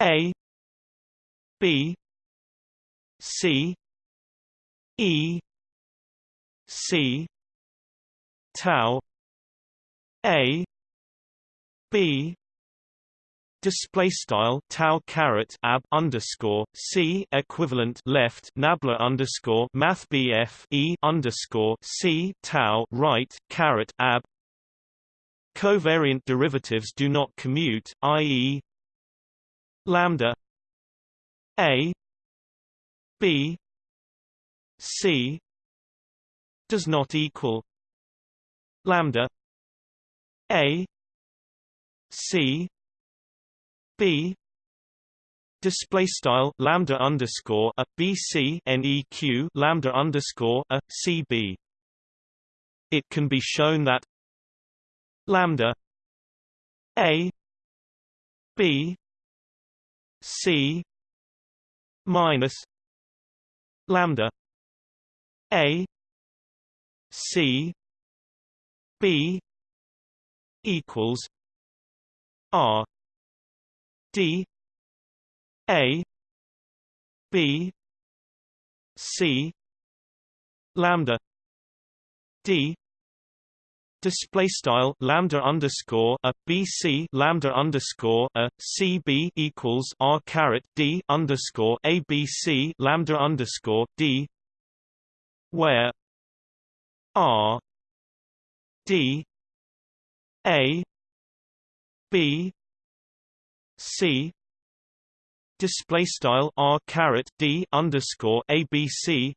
a b C E C tau A B display style tau caret ab underscore c equivalent left nabla underscore math bf e underscore c tau right caret ab covariant derivatives do not commute i.e. lambda a B C does not equal lambda A C B display style lambda underscore a B C neq lambda underscore a C B. It can be shown that lambda a b c minus lambda a c b equals r d a b c lambda d display style lambda underscore a bc lambda underscore a cb equals r caret d underscore abc lambda underscore d where r d a b c display style r caret d underscore abc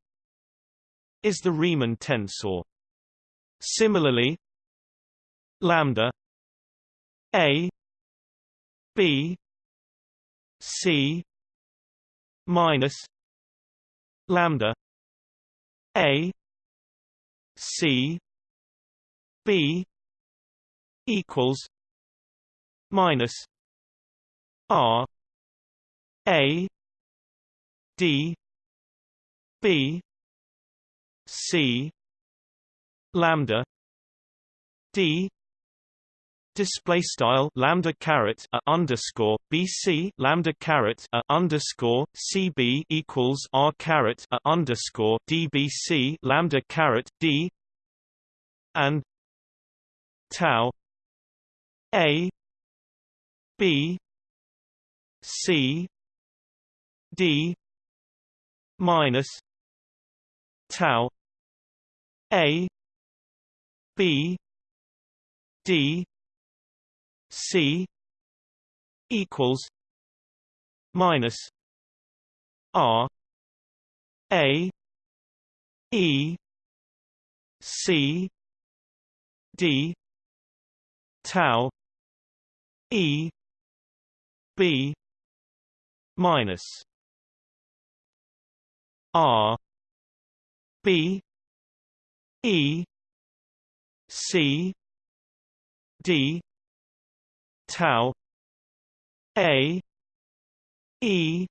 is the Riemann tensor. Similarly, lambda a b c minus lambda a c b equals minus r a d b c lambda d display style lambda caret a underscore bc lambda caret a underscore cb equals r caret a underscore dbc lambda caret d and tau a b c d minus tau a b d C equals minus R A E C D tau E B minus R B E C D tau a e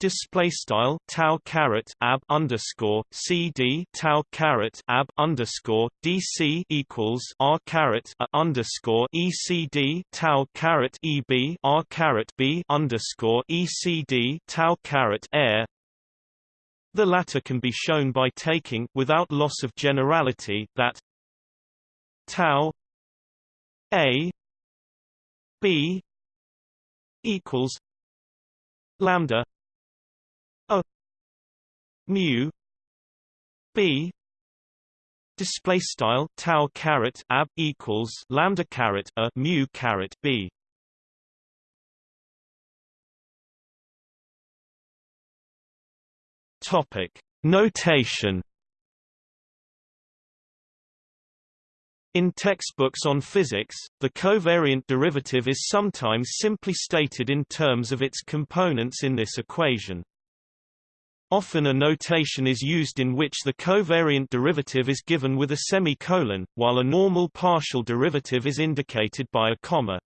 display style tau caret ab underscore cd tau caret ab underscore dc equals r caret a underscore ecd tau caret eb r caret b underscore ecd tau caret air. The latter can be shown by taking without loss of generality that tau a b equals lambda a mu b display style tau caret ab equals lambda caret a mu caret b. Topic. Notation In textbooks on physics, the covariant derivative is sometimes simply stated in terms of its components in this equation. Often a notation is used in which the covariant derivative is given with a semicolon, while a normal partial derivative is indicated by a comma.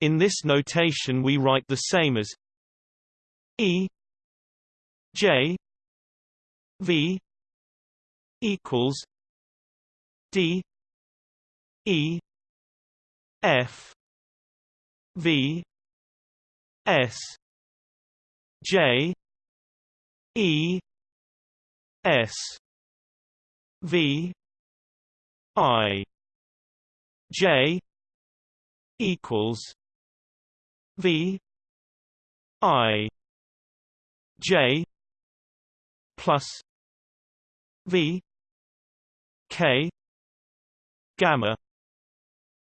In this notation we write the same as E J V equals D E F V S J E S V I J equals V I J plus V K gamma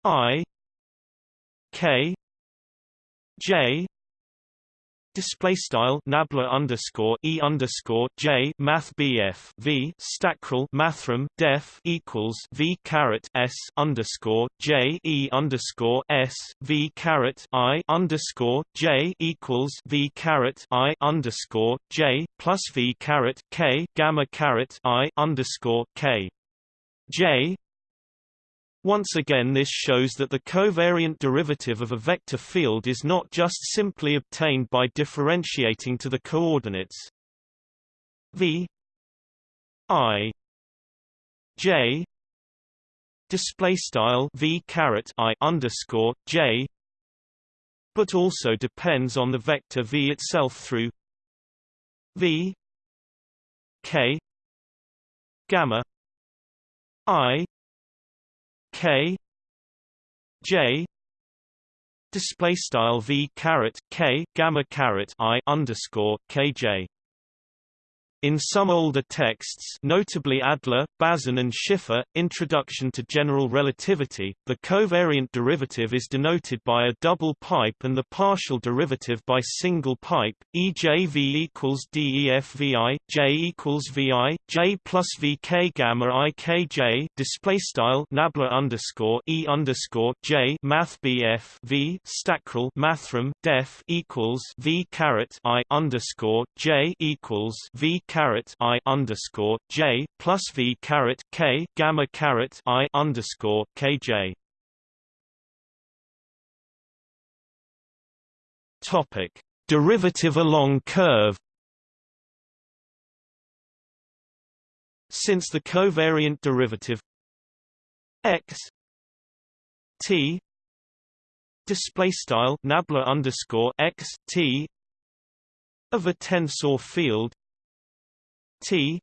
I K J Display style nabla underscore e underscore j math bf v stackrel mathrm def equals v caret s underscore j e underscore s v caret i underscore j equals v caret i underscore j plus v caret k gamma caret i underscore k j once again this shows that the covariant derivative of a vector field is not just simply obtained by differentiating to the coordinates v i j display style v caret i underscore j but also depends on the vector v itself through v k gamma i K J display style V caret K gamma caret I underscore KJ in some older texts notably Adler, Bazin and Schiffer, Introduction to General Relativity, the covariant derivative is denoted by a double pipe and the partial derivative by single pipe, e.j. v equals defvi, j equals vi, j plus vk gamma ikj display style nabla underscore e underscore j math bf v stackrel mathrm def equals v caret i underscore j equals v caret i underscore j plus v caret k gamma caret i underscore kj. Topic: Derivative along curve. Since the covariant derivative x t display style nabla underscore x t of a tensor field T.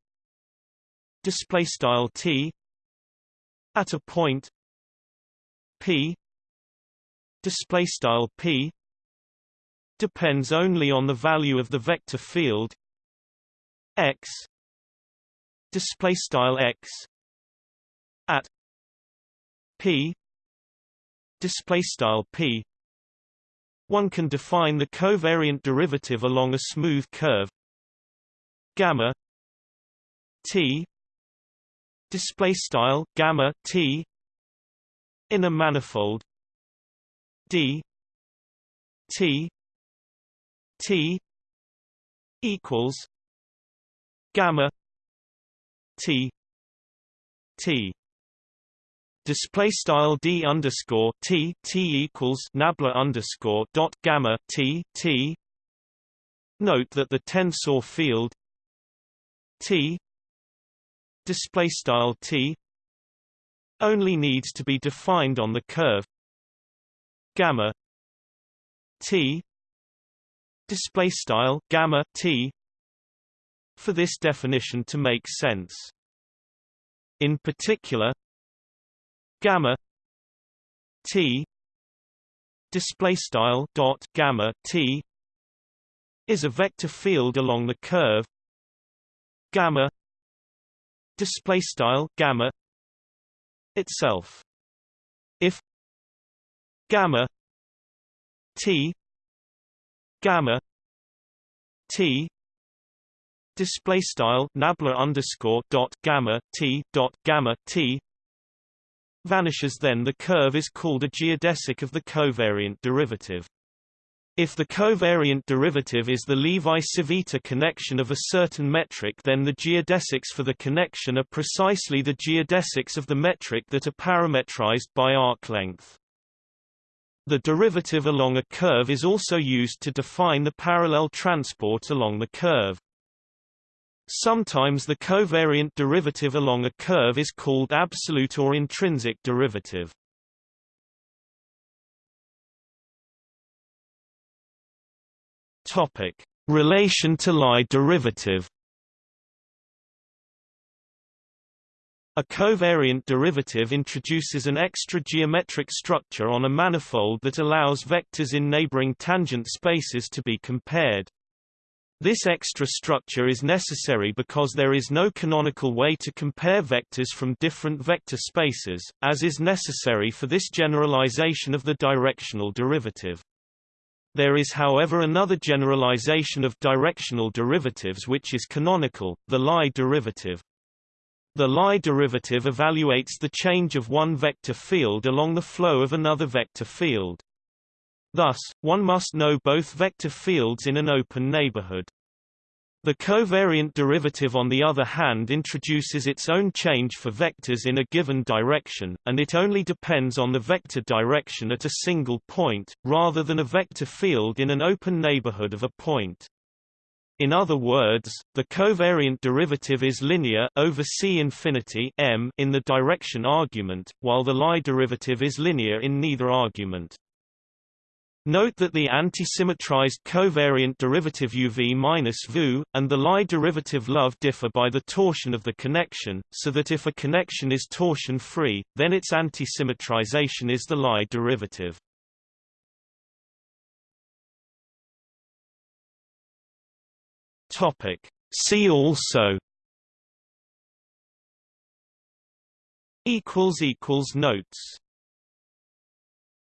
Display style T. At a point. P. Display style P. Depends only on the value of the vector field. X. Display style X. At. P. Display style P. One can define the covariant derivative along a smooth curve. Gamma T display style gamma T in a manifold D T T equals gamma T T display style d underscore t t equals nabla underscore dot gamma t t. Note that the tensor field t display style t only needs to be defined on the curve gamma t display style gamma t for this definition to make sense. In particular gamma t display style dot gamma t is a vector field along the curve gamma display style gamma itself if gamma t gamma t display style nabla underscore dot gamma t dot gamma t vanishes then the curve is called a geodesic of the covariant derivative. If the covariant derivative is the Levi-Civita connection of a certain metric then the geodesics for the connection are precisely the geodesics of the metric that are parametrized by arc length. The derivative along a curve is also used to define the parallel transport along the curve. Sometimes the covariant derivative along a curve is called absolute or intrinsic derivative. Topic: Relation to Lie derivative. A covariant derivative introduces an extra geometric structure on a manifold that allows vectors in neighboring tangent spaces to be compared. This extra structure is necessary because there is no canonical way to compare vectors from different vector spaces, as is necessary for this generalization of the directional derivative. There is however another generalization of directional derivatives which is canonical, the Lie derivative. The Lie derivative evaluates the change of one vector field along the flow of another vector field. Thus, one must know both vector fields in an open neighborhood. The covariant derivative on the other hand introduces its own change for vectors in a given direction, and it only depends on the vector direction at a single point, rather than a vector field in an open neighborhood of a point. In other words, the covariant derivative is linear over C infinity m in the direction argument, while the Lie derivative is linear in neither argument. Note that the anti-symmetrized covariant derivative UV minus VU, and the Lie derivative love differ by the torsion of the connection, so that if a connection is torsion-free, then its anti-symmetrization is the Lie derivative. See also Notes